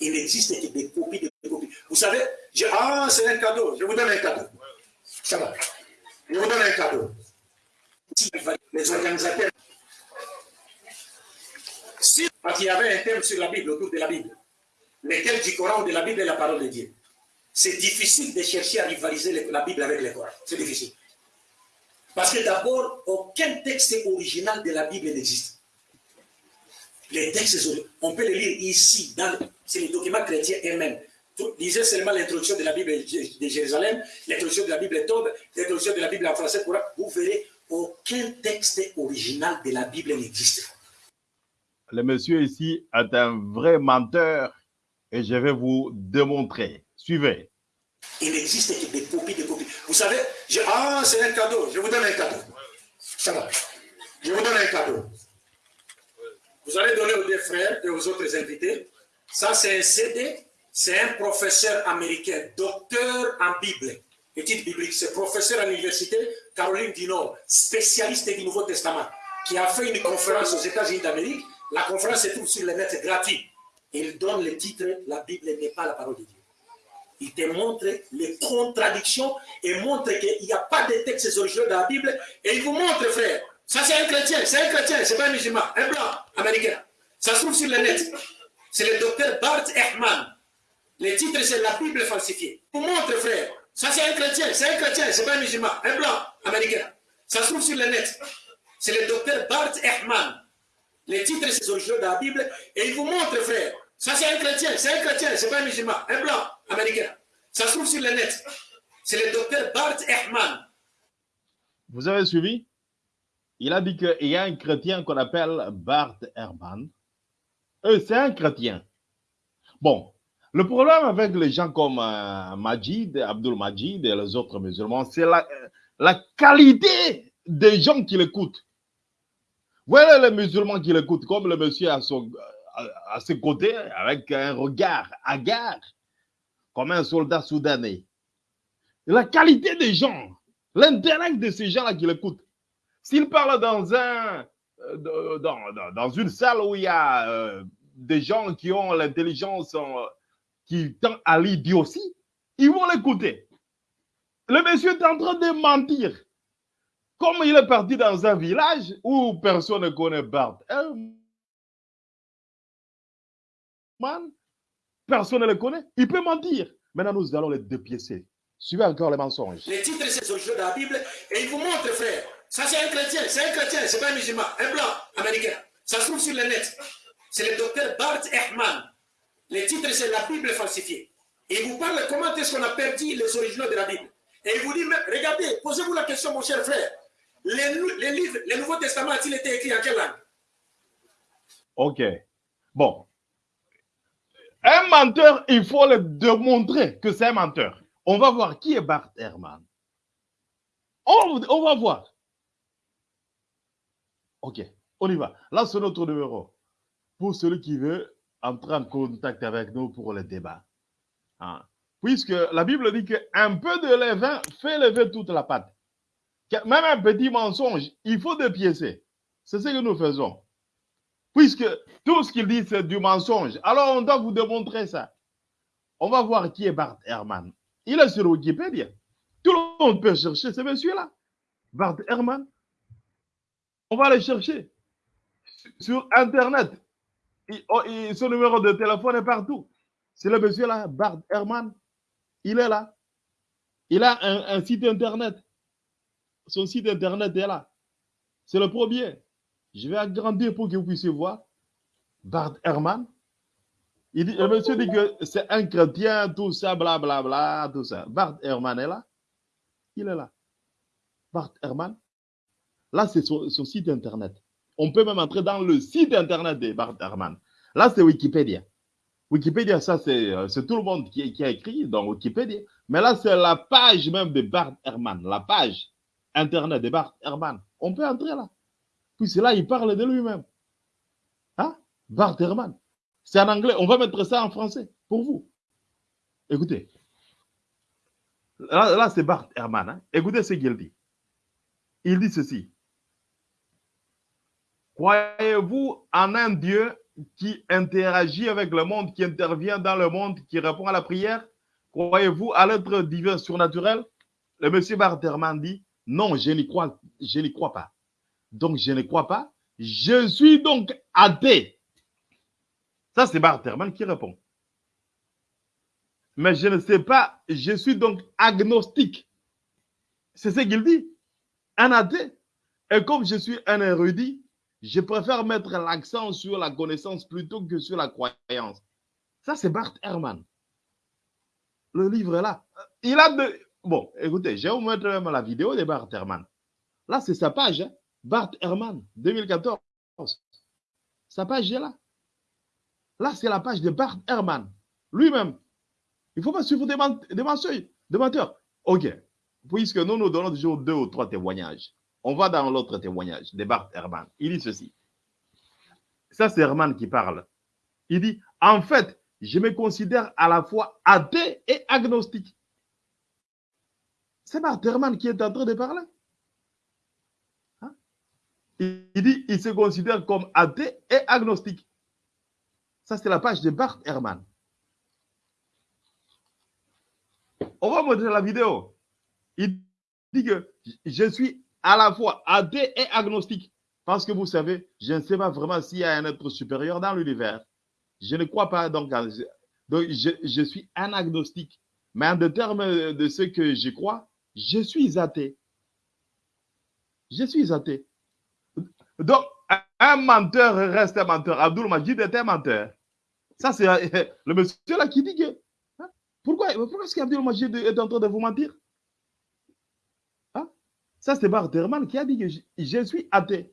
Il n'existe que des copies, des copies. Vous savez, ah, c'est un cadeau, je vous donne un cadeau. Ça va. Je vous donne un cadeau. Les organisateurs. Si il y avait un thème sur la Bible, autour de la Bible, lequel du Coran ou de la Bible est la parole de Dieu, c'est difficile de chercher à rivaliser la Bible avec le Coran. C'est difficile. Parce que d'abord, aucun texte original de la Bible n'existe. Les textes, on peut les lire ici, dans c'est les documents chrétiens eux-mêmes. Lisez seulement l'introduction de la Bible de Jérusalem, l'introduction de la Bible Tobe, l'introduction de la Bible en français, vous verrez, aucun texte original de la Bible n'existe. Le monsieur ici est un vrai menteur et je vais vous démontrer. Suivez. Il n'existe que des copies, des copies. Vous savez, ah, c'est un cadeau, je vous donne un cadeau. Ça va. Je vous donne un cadeau. Vous allez donner aux deux frères et aux autres invités. Ça, c'est un CD. C'est un professeur américain, docteur en Bible, études bibliques. C'est professeur à l'université Caroline du Nord, spécialiste du Nouveau Testament, qui a fait une conférence aux États-Unis d'Amérique. La conférence se trouve sur le net gratuit. Il donne le titre La Bible n'est pas la parole de Dieu. Il te montre les contradictions et montre qu'il n'y a pas de textes originaux dans la Bible. Et il vous montre, frère, ça c'est un chrétien, c'est un chrétien, c'est pas un musulman, un blanc américain. Ça se trouve sur le net. C'est le docteur Bart Ehrman. Le titre, c'est La Bible falsifiée. Vous montre, frère, ça c'est un chrétien, c'est un chrétien, c'est pas un musulman, un blanc américain. Ça se trouve sur le net. C'est le docteur Bart Ehrman. Le titre, c'est originaux dans la Bible. Et il vous montre, frère, ça c'est un chrétien, c'est un chrétien, c'est pas un musulman, un blanc américain. Ça se trouve sur le net. C'est le docteur Bart Ehrman. Vous avez suivi? Il a dit qu'il y a un chrétien qu'on appelle Bart Ehrman. C'est un chrétien. Bon, le problème avec les gens comme euh, Majid, Abdul Majid et les autres musulmans, c'est la, qualité des gens qui l'écoutent. Voilà les musulmans qui l'écoutent, comme le monsieur à, son, ses côtés, avec un regard hagard, comme un soldat soudanais. La qualité des gens, l'intérêt de ces gens-là qui l'écoutent. S'ils parlent dans un, euh, dans, dans, une salle où il y a euh, des gens qui ont l'intelligence euh, qui tend à l'idiotie, ils vont l'écouter. Le monsieur est en train de mentir. Comme il est parti dans un village où personne ne connaît Bart personne ne le connaît, il peut mentir. Maintenant, nous allons les dépiécer. Suivez encore les mensonges. Les titres, c'est sur de la Bible et il vous montre, frère. Ça, c'est un chrétien, c'est un chrétien, c'est pas un musulman, un blanc américain. Ça se trouve sur le net. C'est le docteur Bart Ehrman. Le titre, c'est La Bible falsifiée. Il vous parle comment est-ce qu'on a perdu les originaux de la Bible. Et il vous dit, regardez, posez-vous la question, mon cher frère. Les, les livres, le Nouveau Testament a-t-il été écrit en quelle langue? Ok. Bon. Un menteur, il faut le démontrer que c'est un menteur. On va voir qui est Bart Ehrman. On, on va voir. Ok, on y va. Là, c'est notre numéro. Pour celui qui veut entrer en contact avec nous pour le débat. Hein. Puisque la Bible dit qu'un peu de levain fait lever toute la pâte. Même un petit mensonge, il faut dépiécer. C'est ce que nous faisons. Puisque tout ce qu'il dit, c'est du mensonge. Alors, on doit vous démontrer ça. On va voir qui est Bart Herman. Il est sur Wikipédia. Tout le monde peut chercher ce monsieur-là. Bart Herman. On va le chercher. Sur Internet. Oh, son numéro de téléphone est partout. C'est le monsieur-là, Bart Herman. Il est là. Il a un, un site Internet. Son site Internet est là. C'est le premier. Je vais agrandir pour que vous puissiez voir. Bart Herman. Il dit, le monsieur dit que c'est un chrétien, tout ça, blablabla, bla, bla, tout ça. Bart Herman est là. Il est là. Bart Herman. Là, c'est son, site internet. On peut même entrer dans le site internet de Bart Herman. Là, c'est Wikipédia. Wikipédia, ça, c'est tout le monde qui, a écrit dans Wikipédia. Mais là, c'est la page même de Bart Herman, la page internet de Bart Herman. On peut entrer là. Puis là, il parle de lui-même. Hein? Bart Herman. C'est en anglais. On va mettre ça en français pour vous. Écoutez. Là, c'est Bart Herman. Hein? Écoutez ce qu'il dit. Il dit ceci. Croyez-vous en un Dieu qui interagit avec le monde, qui intervient dans le monde, qui répond à la prière? Croyez-vous à l'être divin surnaturel? Le monsieur Barterman dit Non, je n'y crois, je n'y crois pas. Donc, je ne crois pas. Je suis donc athée. Ça, c'est Barterman qui répond. Mais je ne sais pas, je suis donc agnostique. C'est ce qu'il dit. Un athée. Et comme je suis un érudit, je préfère mettre l'accent sur la connaissance plutôt que sur la croyance. Ça, c'est Bart Herman. Le livre est là. Il a de. Bon, écoutez, je vais vous mettre même la vidéo de Bart Herman. Là, c'est sa page. Hein. Bart Herman, 2014. Sa page est là. Là, c'est la page de Bart Herman. Lui-même. Il ne faut pas suivre des, des, des menteurs. OK. Puisque nous nous donnons toujours deux ou trois témoignages. On va dans l'autre témoignage de Bart Herman. Il dit ceci. Ça, c'est Herman qui parle. Il dit, en fait, je me considère à la fois athée et agnostique. C'est Bart Herman qui est en train de parler. Hein? Il dit, il se considère comme athée et agnostique. Ça, c'est la page de Bart Herman. On va montrer la vidéo. Il dit que je suis à la fois athée et agnostique. Parce que vous savez, je ne sais pas vraiment s'il y a un être supérieur dans l'univers. Je ne crois pas, donc, je, suis un agnostique. Mais en termes de ce que je crois, je suis athée. Je suis athée. Donc, un menteur reste un menteur. Abdul Majid est un menteur. Ça, c'est le monsieur là qui dit que. Hein, pourquoi, pourquoi est-ce qu'Abdul Majid est en train de vous mentir? Ça, c'est Barterman qui a dit que je, suis athée.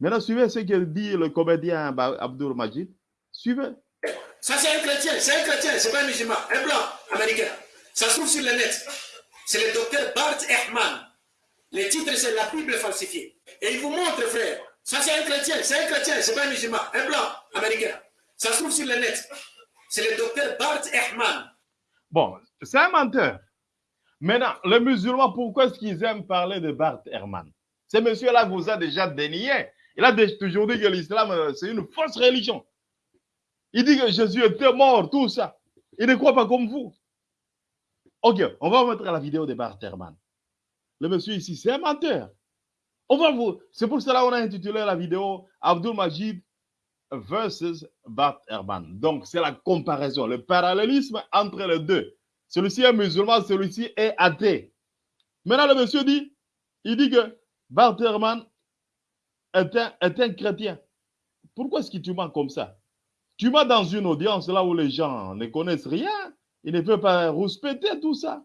Maintenant, suivez ce que dit le comédien Abdul Majid. Suivez. Ça, c'est un chrétien. C'est un chrétien. C'est pas un musulman. Un blanc américain. Ça se trouve sur le net. C'est le docteur Bart Ehman. Le titre, c'est La Bible falsifiée. Et il vous montre, frère. Ça, c'est un chrétien. C'est un chrétien. C'est pas un musulman. Un blanc américain. Ça se trouve sur le net. C'est le docteur Bart Ehman. Bon, c'est un menteur. Maintenant, les musulmans, pourquoi est-ce qu'ils aiment parler de Bart Herman Ce monsieur-là vous a déjà dénié. Il a toujours dit que l'islam, euh, c'est une fausse religion. Il dit que Jésus était mort, tout ça. Il ne croit pas comme vous. Ok, on va mettre la vidéo de Bart Herman. Le monsieur ici, c'est un menteur. On va vous. C'est pour cela qu'on a intitulé la vidéo Abdul Majid versus Bart Herman. Donc, c'est la comparaison, le parallélisme entre les deux. Celui-ci est musulman, celui-ci est athée. Maintenant, le monsieur dit, il dit que Barterman est un, est un chrétien. Pourquoi est-ce que tu mens comme ça? Tu mens dans une audience là où les gens ne connaissent rien. Ils ne peuvent pas respecter tout ça.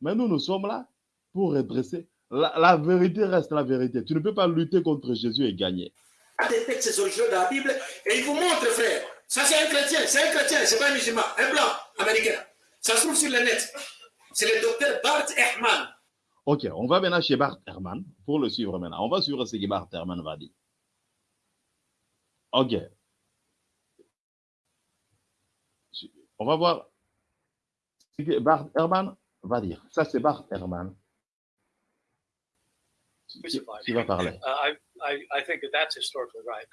Mais nous, nous sommes là pour redresser. La, vérité reste la vérité. Tu ne peux pas lutter contre Jésus et gagner. Des textes de la Bible et il vous montre, frère. Ça, c'est un chrétien. C'est un chrétien. C'est pas un musulman. Un blanc américain. Ça se trouve sur le net. C'est le docteur Bart Ehman. Ok, on va maintenant chez Bart Herman pour le suivre maintenant. On va suivre ce que Bart Herman va dire. Ok. On va voir ce que Bart Herman va dire. Ça, c'est Bart Herman. Qui va parler? Uh, I, I, think that that's historically right.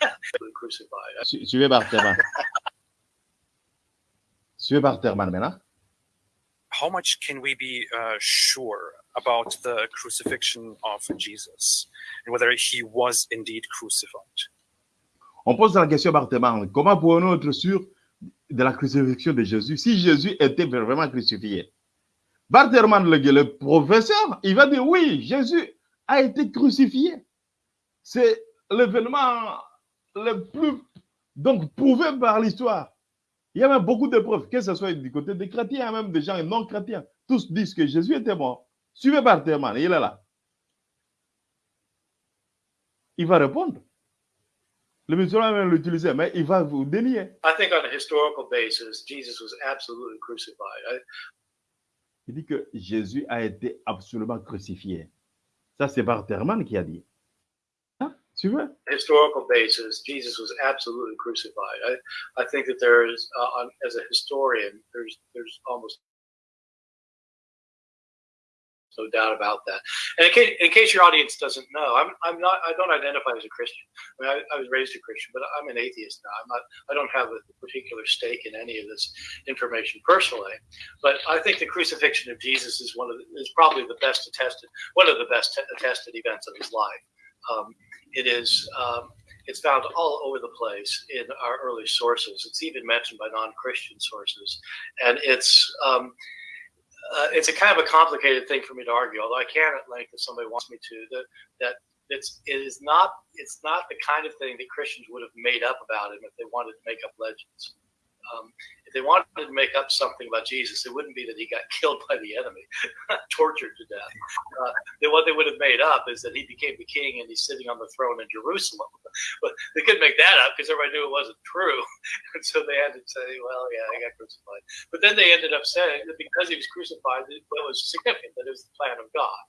crucified. Suivez Bart Herman. Suivez Barterman maintenant. How much can we be uh, sure about the crucifixion of Jesus and whether he was indeed crucified? On pose la question à Barterman. Comment pouvons-nous être sûrs de la crucifixion de Jésus? Si Jésus était vraiment crucifié? Barterman, le, le professeur, il va dire oui, Jésus a été crucifié. C'est l'événement le plus donc prouvé par l'histoire. Il y a même beaucoup de preuves, que ce soit du côté des chrétiens, même des gens non chrétiens. Tous disent que Jésus était mort. Suivez Barthéman, il est là. Il va répondre. Le musulman va l'utiliser, mais il va vous dénier. I think on a historical basis, Jesus was absolutely crucified. Il dit que Jésus a été absolument crucifié. Ça, c'est Barthéman qui a dit. Tu veux? Historical basis, Jesus was absolutely crucified. I, I think that there's, uh, as a historian, there's there's almost no doubt about that. And in case, in case your audience doesn't know, I'm, I'm not, I don't identify as a Christian. I mean, I, I was raised a Christian, but I'm an atheist now. I'm not, I don't have a particular stake in any of this information personally. But I think the crucifixion of Jesus is one of the, is probably the best attested, one of the best attested events of his life. Um, it is, um, it's found all over the place in our early sources. It's even mentioned by non-Christian sources, and it's um, uh, it's a kind of a complicated thing for me to argue. Although I can at length, if somebody wants me to, that that it's it is not it's not the kind of thing that Christians would have made up about him if they wanted to make up legends. Um, if they wanted to make up something about Jesus, it wouldn't be that he got killed by the enemy, tortured to death. Uh, then what they would have made up is that he became the king and he's sitting on the throne in Jerusalem. But they couldn't make that up because everybody knew it wasn't true. And so they had to say, well, yeah, he got crucified. But then they ended up saying that because he was crucified, it was significant, that it was the plan of God.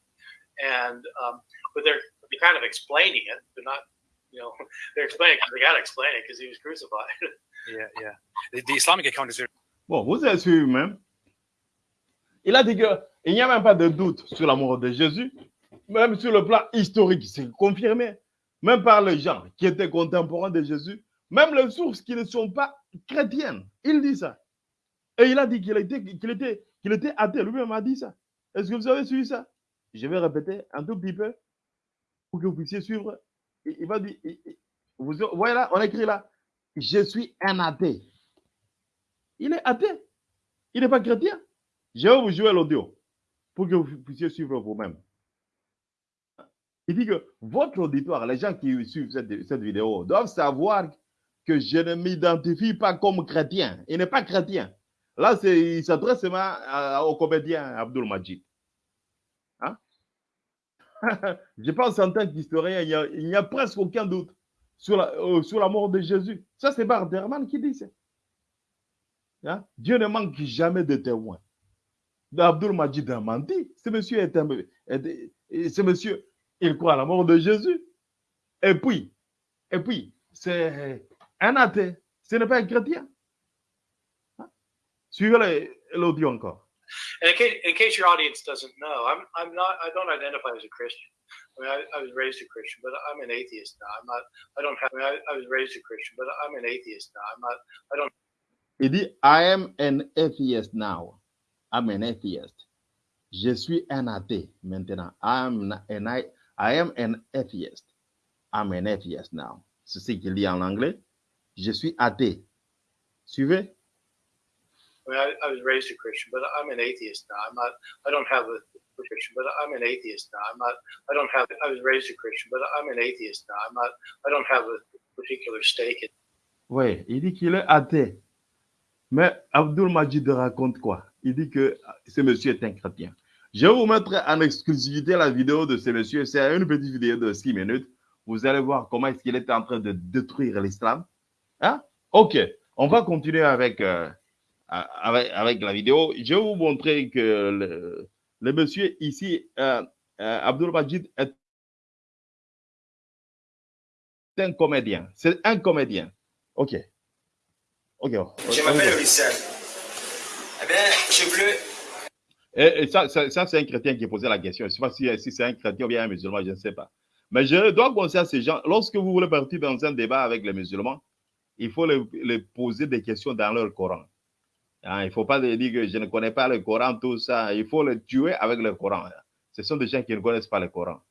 And, um, but they're, they're kind of explaining it. They're not, you know, they're explaining because they got to explain it because he was crucified. Yeah, yeah. The, the Islamic account is Bon, vous avez suivi même. Il a dit qu'il n'y a même pas de doute sur la mort de Jésus, même sur le plan historique, c'est confirmé, même par les gens qui étaient contemporains de Jésus, même les sources qui ne sont pas chrétiennes. Il dit ça. Et il a dit qu'il était, qu'il était, qu'il était athée. Lui-même a dit ça. Est-ce que vous avez suivi ça? Je vais répéter un tout petit peu pour que vous puissiez suivre. Il, va dire, vous voyez là, on écrit là, je suis un athée. Il est athée. Il n'est pas chrétien. Je vais vous jouer l'audio pour que vous puissiez suivre vous-même. Il dit que votre auditoire, les gens qui suivent cette, vidéo, doivent savoir que je ne m'identifie pas comme chrétien. Il n'est pas chrétien. Là, il s'adresse au comédien Abdul Majid. Hein? je pense en tant qu'historien, il n'y a presque aucun doute sur la, euh, sur la mort de Jésus. Ça, c'est Barderman qui dit ça. Hein? Dieu ne manque jamais de témoins. Abdul Majid a menti. Ce monsieur est un, ce monsieur, il croit à la mort de Jésus. Et puis, et puis, c'est un athée. Ce n'est pas un chrétien. Hein? Suivez l'audio encore. In case, in case your audience doesn't know, I'm, I'm not, I don't identify as a Christian. I mean, I, I was raised a Christian, but I'm an atheist now. I'm not, I don't have, I, mean, I, was raised a Christian, but I'm an atheist now. I'm not, I don't dit, I am an atheist now. I'm an atheist. Je suis un athée maintenant. I'm an, I, I am an atheist. I'm an atheist now. C'est ce qu'il dit en anglais. Je suis athée. Suivez? I mean, I, I was raised a Christian, but I'm an atheist now. I'm not, I don't have a Christian, but I'm an atheist now. I'm not, I don't have, I was raised a Christian, but I'm an atheist now. I'm not, I don't have a particular stake in Oui, il dit qu'il est athée. Mais Abdul Majid raconte quoi? Il dit que ce monsieur est un chrétien. Je vais vous mettre en exclusivité la vidéo de ce monsieur. C'est une petite vidéo de 6 minutes. Vous allez voir comment est-ce qu'il est en train de détruire l'islam. Hein? Ok, on va continuer avec, euh, avec, avec la vidéo. Je vais vous montrer que le, le monsieur ici, euh, euh, Abdul Majid, est un comédien. C'est un comédien. Ok. Ok. Je m'appelle Lucien. Eh bien, j'ai voulu. Et, et ça, ça, ça, c'est un chrétien qui posait la question. Je ne sais pas si, si c'est un chrétien ou bien un musulman, je ne sais pas. Mais je dois conseiller à ces gens, lorsque vous voulez partir dans un débat avec les musulmans, il faut les, les poser des questions dans leur Coran. Hein, il ne faut pas dire que je ne connais pas le Coran, tout ça. Il faut les tuer avec le Coran. Ce sont des gens qui ne connaissent pas le Coran.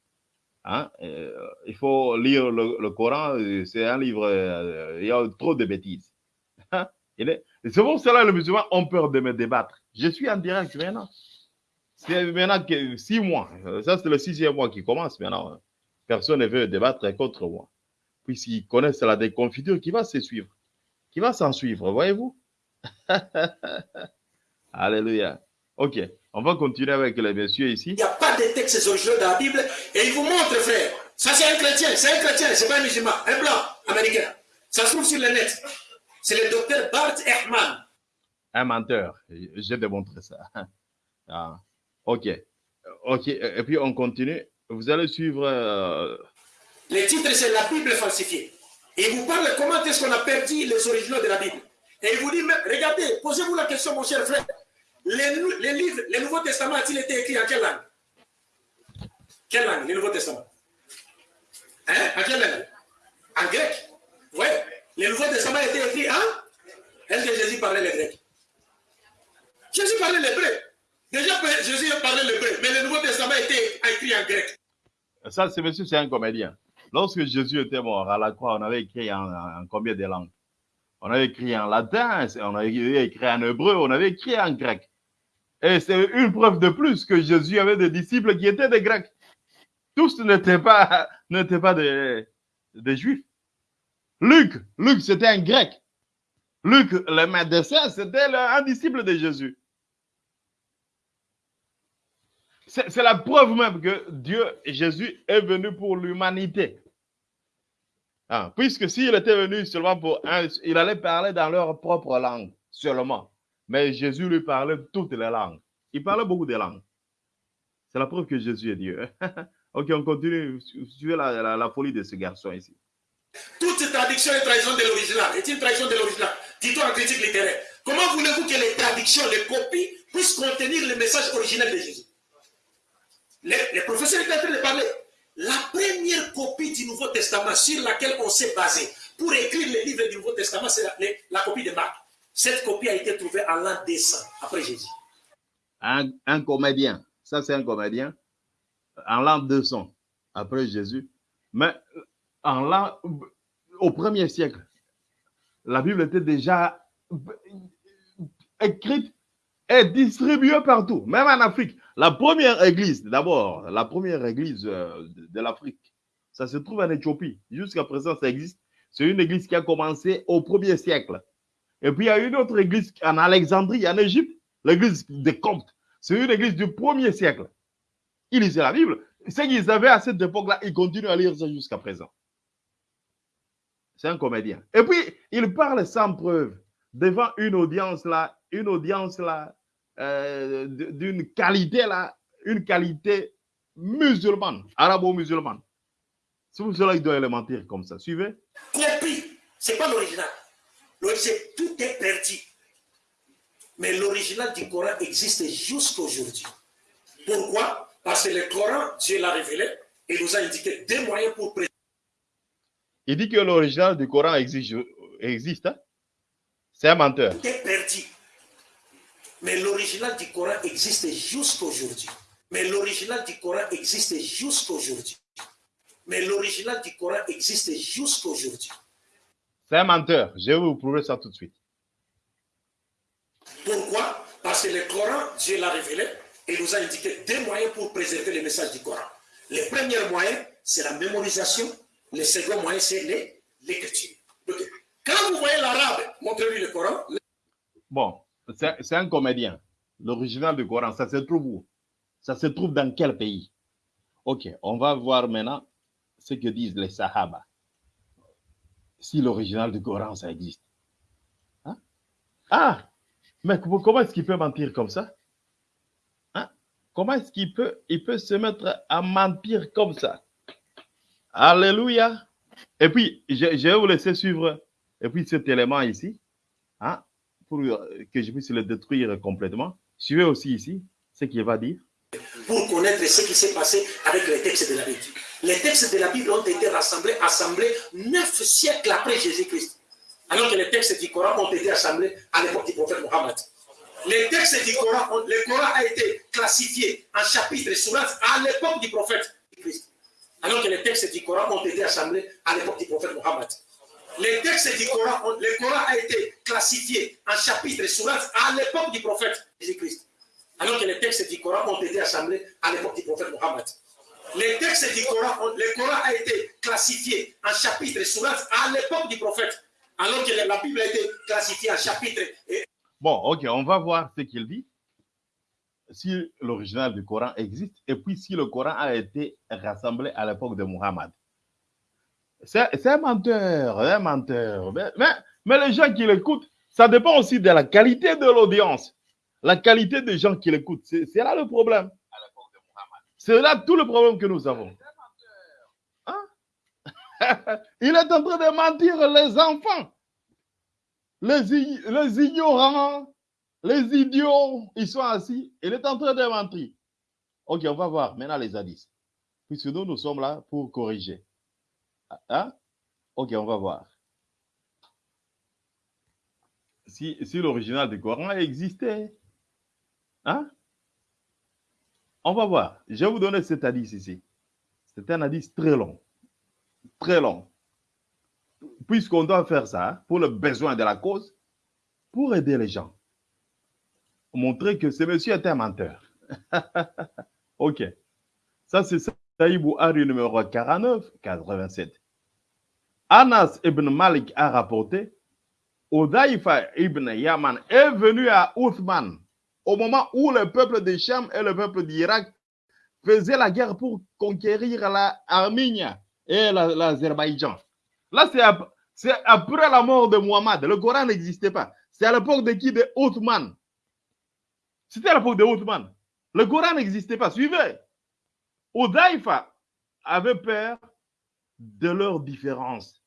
Hein? Euh, il faut lire le, le Coran. C'est un livre, euh, il y a trop de bêtises. Hein? C'est pour cela que les musulmans ont peur de me débattre. Je suis en direct maintenant. C'est maintenant que six mois. Euh, Ça, c'est le sixième mois qui commence maintenant. Personne ne veut débattre contre moi. Puisqu'ils connaissent la déconfiture qui va se suivre. Qui va s'en suivre, voyez-vous? Alléluia. Ok, on va continuer avec les messieurs ici. Il n'y a pas de textes originaux dans la Bible. Et il vous montre, frère. Ça, c'est un chrétien. C'est un chrétien. C'est pas un musulman. Un blanc américain. Ça se trouve sur le net. C'est le docteur Bart Ehrman. Un menteur. J'ai démontré ça. Ah, ok. Ok, et puis on continue. Vous allez suivre. euh, Le titre, c'est La Bible falsifiée. Et il vous parle comment est-ce qu'on a perdu les originaux de la Bible. Et il vous dit, mais regardez, posez-vous la question, mon cher frère. Les, livres, le Nouveau Testament a-t-il été écrit en quelle langue? Quelle langue Le Nouveau Testament. Hein? En quelle langue? En grec? Oui. Le Nouveau Testament a été écrit en? Est-ce que Jésus parlait le grec Jésus parlait l'hébreu. Déjà, Jésus parlait l'hébreu, mais le Nouveau Testament a été écrit en grec. Ça, c'est monsieur, c'est un comédien. Lorsque Jésus était mort à la croix, on avait écrit en combien de langues? On avait écrit en latin, on avait écrit en hébreu, on avait écrit en grec. Et c'est une preuve de plus que Jésus avait des disciples qui étaient des Grecs. Tous n'étaient pas, des, des Juifs. Luc, Luc, c'était un Grec. Luc, le médecin, c'était un disciple de Jésus. C'est la preuve même que Dieu, Jésus, est venu pour l'humanité. Ah, puisque s'il était venu seulement pour un, il allait parler dans leur propre langue seulement. Mais Jésus lui parlait toutes les langues. Il parlait beaucoup de langues. C'est la preuve que Jésus est Dieu. ok, on continue. Suivez la, la- la folie de ce garçon ici. Toute traduction est trahison de l'original. Est une trahison de l'original? Dis-toi en critique littéraire. Comment voulez-vous que les traductions, les copies, puissent contenir le message original de Jésus? Les, les professeurs étaient en train de parler. La première copie du Nouveau Testament sur laquelle on s'est basé pour écrire les livres du Nouveau Testament, c'est la, copie de Marc. Cette copie a été trouvée en l'an 200 après Jésus. Un, un comédien, ça c'est un comédien, en l'an 200 après Jésus, mais en l'an, au premier siècle, la Bible était déjà écrite et distribuée partout, même en Afrique. La première église, d'abord, la première église euh, de, l'Afrique, ça se trouve en Éthiopie. Jusqu'à présent, ça existe. C'est une église qui a commencé au premier siècle. Et puis, il y a une autre église en Alexandrie, en Égypte, l'église des Coptes. C'est une église du premier siècle. Ils lisaient la Bible. Ce qu'ils avaient à cette époque-là, ils continuent à lire ça jusqu'à présent. C'est un comédien. Et puis, il parle sans preuve devant une audience là, une audience là, euh, d'une qualité là, une qualité musulmane, arabo-musulmane. C'est pour cela qu'il doit mentir comme ça. Suivez. C'est pas l'original. L'original, tout est perdu. Mais l'original du Coran existe jusqu'aujourd'hui. Pourquoi? Parce que le Coran, Dieu l'a révélé et nous a indiqué deux moyens pour préserver. Il dit que l'original du Coran existe. existe hein. C'est un menteur. Tout est perdu. Mais l'original du Coran existe jusqu'aujourd'hui. Mais l'original du Coran existe jusqu'aujourd'hui. Mais l'original du Coran existe jusqu'aujourd'hui. C'est un menteur. Je vais vous prouver ça tout de suite. Pourquoi? Parce que le Coran, Dieu l'a révélé et nous a indiqué deux moyens pour préserver le message du Coran. Le premier moyen, c'est la mémorisation. Le second moyen, c'est les- l'écriture. Quand vous voyez l'arabe, montrez-lui le Coran. Bon, c'est un comédien. L'original du Coran, ça se trouve où? Ça se trouve dans quel pays? Ok, on va voir maintenant ce que disent les Sahaba. Si l'original du Coran, ça existe. Hein? Ah, mais comment est-ce qu'il peut mentir comme ça? Hein? Comment est-ce qu'il peut, il peut se mettre à mentir comme ça? Alléluia. Et puis, je, je vais vous laisser suivre et puis cet élément ici. Hein? Pour euh, que je puisse le détruire complètement. Suivez aussi ici ce qu'il va dire. pour connaître ce qui s'est passé avec les textes de la Bible. Les textes de la Bible ont été rassemblés, assemblés neuf siècles après Jésus-Christ. Alors que les textes du Coran ont été assemblés à l'époque du prophète Mohammed. Les textes du Coran, le Coran a été classifié en chapitres et à l'époque du prophète Christ. Alors que les textes du Coran ont été assemblés à l'époque du prophète Mohammed. Les textes du Coran, le Coran a été classifié en chapitres et sourates à l'époque du prophète Jésus-Christ. Alors que les textes du Coran ont été assemblés à l'époque du prophète Mohammed. Les textes du Coran, le Coran a été classifié en chapitres et sourates à l'époque du prophète. Alors que la Bible a été classifiée en chapitres et Bon, ok, on va voir ce qu'il dit. Si l'original du Coran existe et puis si le Coran a été rassemblé à l'époque de Muhammad. C'est un menteur, un menteur. Mais, mais, mais les gens qui l'écoutent, ça dépend aussi de la qualité de l'audience. La qualité des gens qui l'écoutent, c'est là le problème. C'est là tout le problème que nous avons. Hein? Il est en train de mentir les enfants les, les ignorants, les idiots, ils sont assis. Il est en train de mentir. Ok, on va voir maintenant les hadiths. Puisque nous, nous sommes là pour corriger. Hein? Ok, on va voir. Si, si l'original du Coran existait, hein? On va voir. Je vais vous donner cet hadith ici. C'est un hadith très long. Très long. Puisqu'on doit faire ça pour le besoin de la cause, pour aider les gens. Montrer que ce monsieur est un menteur. ok. Ça, c'est Saïd Bouhari numéro 49, 87. Anas ibn Malik a rapporté Odaïfa ibn Yaman est venu à Uthman au moment où le peuple de Cham et le peuple d'Irak faisaient la guerre pour conquérir l'Arménie et l'Azerbaïdjan. Là, c'est après la mort de Muhammad. Le Coran n'existait pas. C'est à l'époque de qui? De Othman. C'était à l'époque de Othman. Le Coran n'existait pas. Suivez. Odaïfa avait peur de leurs différences.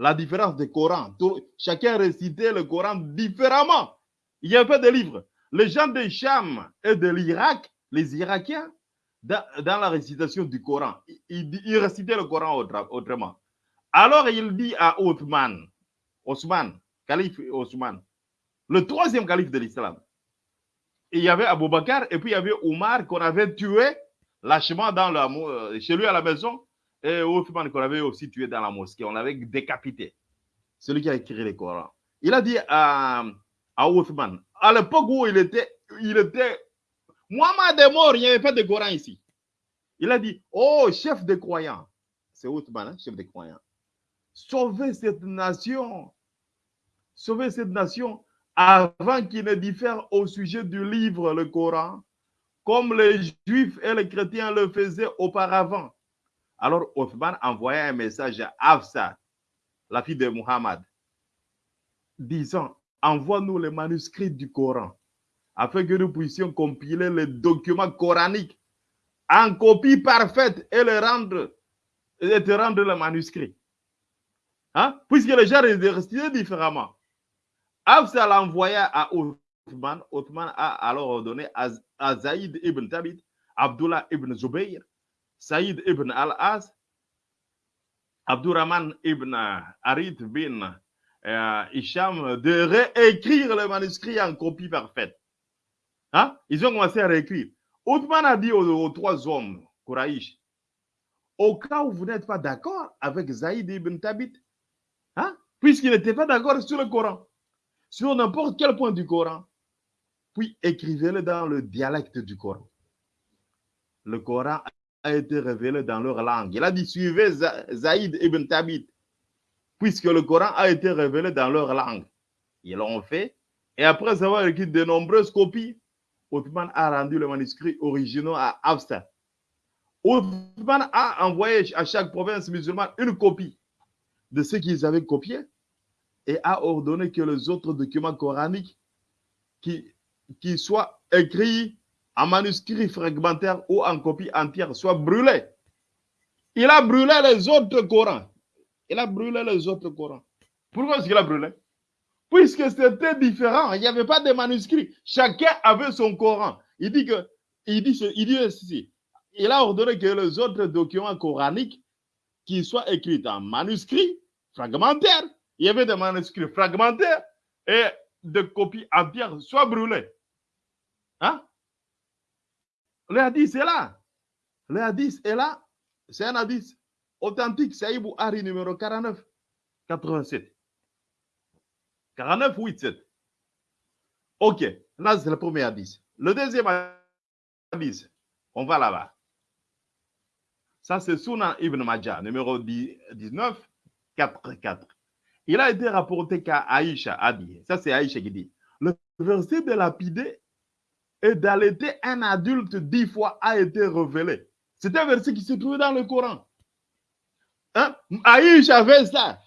La différence des Coran. chacun récitait le Coran différemment. Il y avait des livres. Les gens de Cham et de l'Irak, les Irakiens, dans, la récitation du Coran, ils, récitaient le Coran autrement. Alors il dit à Othman, Osman, calife Osman, le troisième calife de l'islam, il y avait Abou Bakr et puis il y avait Omar qu'on avait tué lâchement dans euh, chez lui à la maison et Othman qu'on avait aussi tué dans la mosquée. On l'avait décapité. Celui qui a écrit le Coran. Il a dit à, à Othman, à l'époque où il était, il était, Mohamed est mort, il n'y avait pas de Coran ici. Il a dit, oh, chef des croyants. C'est Othman, hein, chef des croyants. Sauvez cette nation. Sauvez cette nation avant qu'il ne diffère au sujet du livre, le Coran, comme les Juifs et les chrétiens le faisaient auparavant. Alors Othman envoya un message à Afsa, la fille de Muhammad, disant, envoie-nous les manuscrits du Coran, afin que nous puissions compiler les documents coraniques en copie parfaite et, le rendre, et te rendre le manuscrit. Hein? Puisque les gens récitaient différemment. Afsa l'envoya à Othman. Othman a alors ordonné à, à Zaïd ibn Tabit, Abdullah ibn Zubayr, Saïd ibn al-Az, Abdurrahman ibn Harith bin euh, Isham de réécrire le manuscrit en copie parfaite. Hein? Ils ont commencé à réécrire. Othman a dit aux, trois hommes, au cas où vous n'êtes pas d'accord avec Zaïd ibn Tabit, hein? puisqu'il n'était pas d'accord sur le Coran, sur n'importe quel point du Coran, puis écrivez-le dans le dialecte du Coran. Le Coran a été révélé dans leur langue. Il a dit suivez Zaïd ibn Tabit, puisque le Coran a été révélé dans leur langue. Ils l'ont fait. Et après avoir écrit de nombreuses copies, Othman a rendu le manuscrit original à Afsa. Othman a envoyé à chaque province musulmane une copie de ce qu'ils avaient copié et a ordonné que les autres documents coraniques qui soient écrits en manuscrit fragmentaire ou en copie entière soient brûlés. Il a brûlé les autres Corans. Il a brûlé les autres Corans. Pourquoi est-ce qu'il a brûlé? Puisque c'était différent. Il n'y avait pas de manuscrits. Chacun avait son Coran. Il dit que, il dit, il dit ceci. Il a ordonné que les autres documents coraniques qui soient écrits en manuscrit fragmentaire il y avait des manuscrits fragmentaires et des copies entières soient brûlées. Hein? Le hadith est là. Le hadith est là. C'est un hadith authentique. C'est Ibou Ari numéro 49, 87. 49, 87. Ok, là c'est le premier hadith. Le deuxième hadith, on va là-bas. Ça c'est Sunan Ibn Majah, numéro 19, 4, 4 il a été rapporté qu'Aïcha a dit, ça c'est Aïcha qui dit, le verset de lapider et d'allaiter un adulte dix fois a été révélé. C'est un verset qui se trouve dans le Coran. Hein? Aïcha avait ça.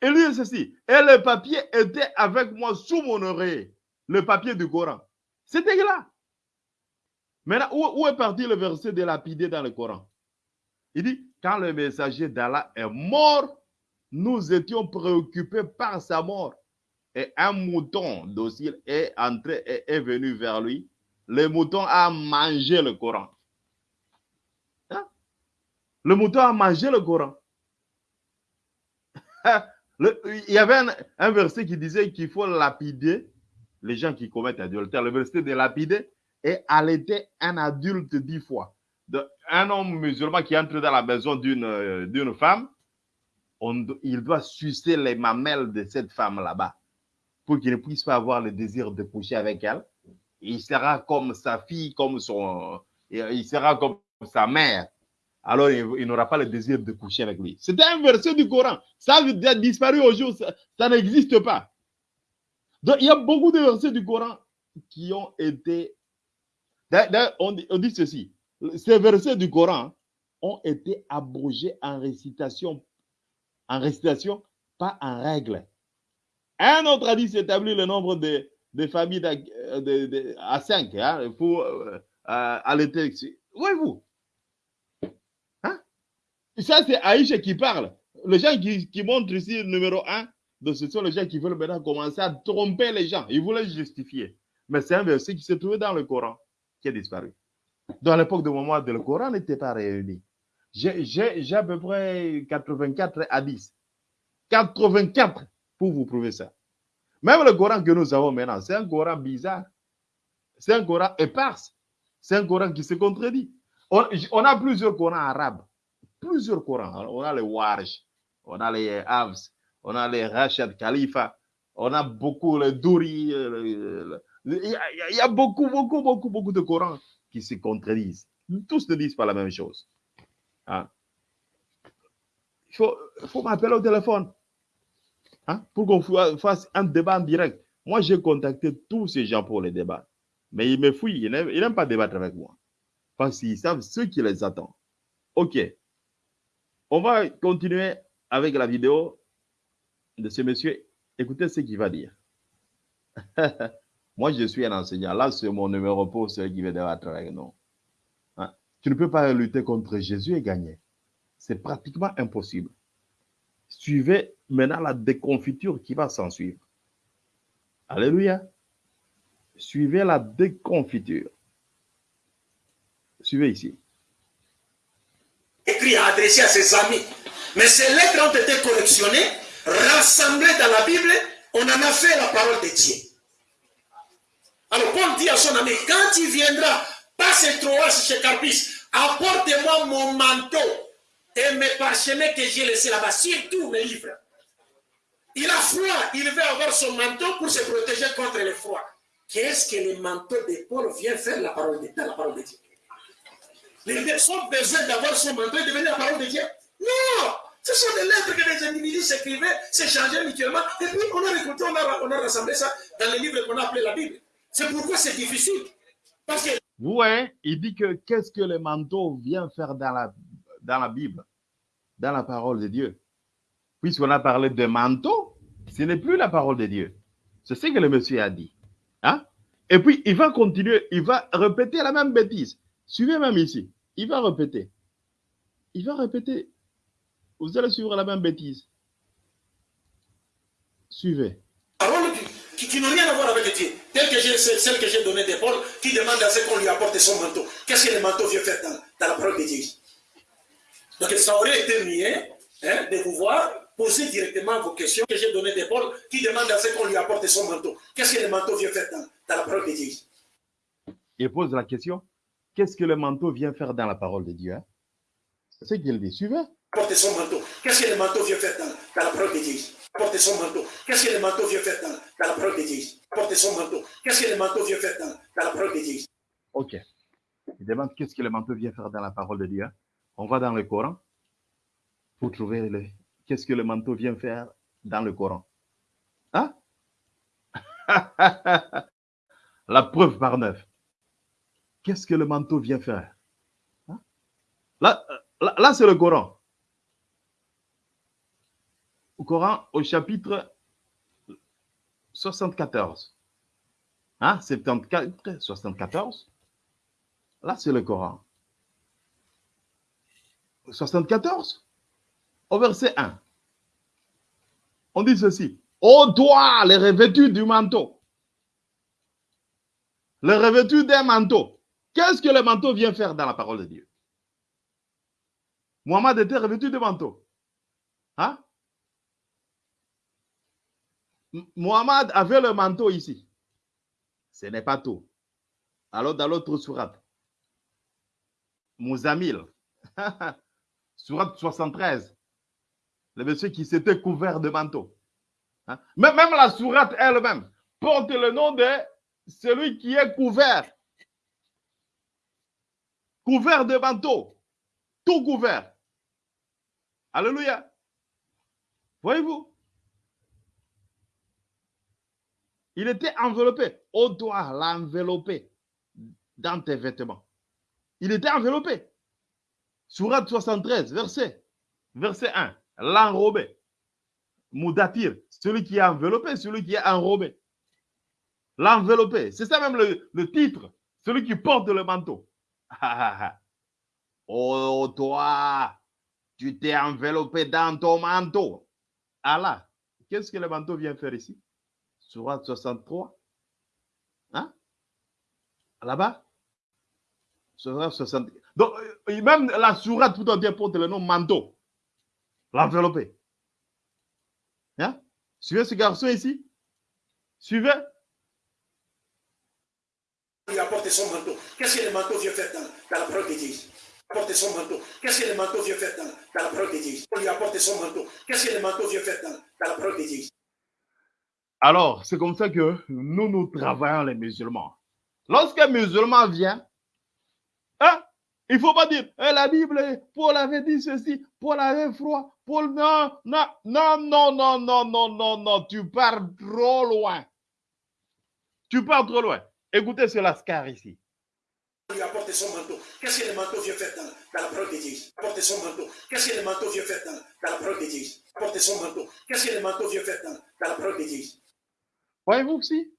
Et lui, ceci. Et le papier était avec moi sous mon oreille. Le papier du Coran. C'était là. Maintenant, où, où, est parti le verset de lapider dans le Coran? Il dit, quand le messager d'Allah est mort, nous étions préoccupés par sa mort. Et un mouton docile est entré et est venu vers lui. Le mouton a mangé le Coran. Hein? Le mouton a mangé le Coran. Il y avait un, verset qui disait qu'il faut lapider les gens qui commettent adultère. Le verset de lapider et allaiter un adulte dix fois. Un homme musulman qui entre dans la maison d'une euh, femme, il doit sucer les mamelles de cette femme là-bas pour qu'il ne puisse pas avoir le désir de coucher avec elle. Il sera comme sa fille, comme son, il sera comme sa mère. Alors, il, n'aura pas le désir de coucher avec lui. C'était un verset du Coran. Ça a disparu aujourd'hui. Ça, n'existe pas. Donc, il y a beaucoup de versets du Coran qui ont été. On, dit- on dit ceci. Ces versets du Coran ont été abrogés en récitation, en récitation, pas en règle. Un autre a dit s'établir le nombre de, de familles d'à- de- de- à cinq hein, pour euh, euh, allaiter. Voyez-vous, Hein? Ça, c'est Aïcha qui parle. Les gens qui, qui montrent ici le numéro un, donc ce sont les gens qui veulent maintenant commencer à tromper les gens. Ils voulaient justifier. Mais c'est un verset qui se trouvait dans le Coran qui a disparu. Dans l'époque de moment le Coran n'était pas réuni. J'ai à peu près 84 à 10. 84 pour vous prouver ça. Même le Coran que nous avons maintenant, c'est un Coran bizarre. C'est un Coran éparse. C'est un Coran qui se contredit. On, a plusieurs Corans arabes. Plusieurs Corans. On a les Warj, on a les Havs, on a les Rachid Khalifa, on a beaucoup les Douri. euh, Il y, a- beaucoup, beaucoup, beaucoup, beaucoup de Corans qui se contredisent. Tous ne disent pas la même chose. Hein? Il faut, il faut m'appeler au téléphone hein, pour qu'on fa- fasse un débat en direct. Moi, j'ai contacté tous ces gens pour les débats. Mais ils me fouillent, ils n'aiment ils n'aiment pas débattre avec moi. Parce qu'ils savent ce qui les attend. OK. On va continuer avec la vidéo de ce monsieur. Écoutez ce qu'il va dire. Moi, je suis un enseignant. Là, c'est mon numéro pour ceux qui veulent débattre avec nous. Hein? Tu ne peux pas lutter contre Jésus et gagner. C'est pratiquement impossible. Suivez maintenant la déconfiture qui va s'en suivre. Alléluia. Suivez la déconfiture. Suivez ici. écrit à adresser à ses amis. Mais ces lettres ont été collectionnées, rassemblées dans la Bible, on en a fait la parole de Dieu. Alors Paul dit à son ami, quand il viendra, passe Troas chez Carpis, apporte-moi mon manteau et mes parchemins que j'ai laissés là-bas, surtout mes livres. Il a froid, il veut avoir son manteau pour se protéger contre le froid. Qu'est-ce que le manteau de Paul vient faire dans la parole de Dieu? Les gens ont besoin d'avoir son manteau et devenir la parole de Dieu. Non Ce sont des lettres que les individus s'écrivaient, s'échangeaient mutuellement. Et puis on a récolté, on a, rassemblé ça dans les livres qu'on a appelés la Bible. C'est pourquoi c'est difficile. Parce que voyez, il dit que qu'est-ce que le manteau vient faire dans la, dans la Bible, dans la parole de Dieu. Puisqu'on a parlé de manteau, ce n'est plus la parole de Dieu. C'est ce que le monsieur a dit. Hein? Et puis, il va continuer, il va répéter la même bêtise. Suivez même ici. Il va répéter. Il va répéter. Vous allez suivre la même bêtise. Suivez. paroles qui, n'ont rien à voir avec Dieu, telles que celle que j'ai donnée de Paul, qui demande à ce qu'on lui apporte son manteau. Qu'est-ce que le manteau vient faire dans, la parole de Dieu? Donc ça aurait été mieux hein, de pouvoir poser directement vos questions que j'ai données de Paul, qui demande à ce qu'on lui apporte son manteau. Qu'est-ce que le manteau vient faire dans, dans la parole de Dieu? Il pose la question qu'est-ce que le manteau vient faire dans la parole de Dieu hein? C'est ce qu'il dit. Suivez. Apporte son manteau. Qu'est-ce que le manteau vient faire dans, dans la parole de Dieu? Apporte son manteau. Qu'est-ce que le manteau vient faire dans, dans la parole de Dieu? Apporte son manteau. Qu'est-ce que le manteau vient faire dans, dans la parole de Dieu? Ok. Il demande qu'est-ce que le manteau vient faire dans la parole de Dieu. hein? On va dans le Coran pour trouver le, qu'est-ce que le manteau vient faire dans le Coran. Hein? la preuve par neuf. Qu'est-ce que le manteau vient faire? Hein? Là, là, là, c'est le Coran. Au Coran, au chapitre 74. Hein? 74, 74. Là, c'est le Coran. 74, au verset 1. On dit ceci. Ô toi, les revêtus du manteau. Les revêtus d'un manteau. Qu'est-ce que le manteau vient faire dans la parole de Dieu? Mohamed était revêtu de manteau. Hein? Mohamed avait le manteau ici. Ce n'est pas tout. Alors, dans l'autre sourate, Mouzamil, sourate 73, le monsieur qui s'était couvert de manteau. Hein? Même la sourate elle-même porte le nom de celui qui est couvert. Couvert de manteau. Tout couvert. Alléluia. Voyez-vous? Il était enveloppé. On doit l'envelopper dans tes vêtements. Il était enveloppé. Sourate 73, verset, verset 1. L'enrobé. Moudatir, celui qui est enveloppé, celui qui est enrobé. L'enveloppé. C'est ça même le, titre. Celui qui porte le manteau. oh, toi, tu t'es enveloppé dans ton manteau. Allah, qu'est-ce que le manteau vient faire ici? Surat 63. Hein? Là-bas? Surat 63. Donc, euh, même la sourate tout entière porte le nom manteau. L'enveloppé. Hein? Suivez ce garçon ici? Suivez? Il a porté son manteau. Qu'est-ce que le manteau vient faire dans, dans la parole de Dieu? apporté son manteau. Qu'est-ce que le manteau vient faire dans, dans la parole de Dieu On lui a apporté son manteau. Qu'est-ce que le manteau vient faire dans, dans la parole de Dieu Alors, c'est comme ça que nous, nous travaillons les musulmans. Lorsqu'un musulman vient, hein, il ne faut pas dire, eh, la Bible, Paul avait dit ceci, Paul avait froid, Paul, non, non, non, non, non, non, non, non, non, tu pars trop loin. Tu pars trop loin. Écoutez ce lascar ici. On lui a apporté son manteau. Qu'est-ce que le manteau vient faire dans, dans la parole de Dieu Apporter son manteau. Qu'est-ce que le manteau vient faire dans, dans la parole de Dieu Apporter son manteau. Qu'est-ce que le manteau vient faire dans, dans la parole de Dieu Voyez-vous aussi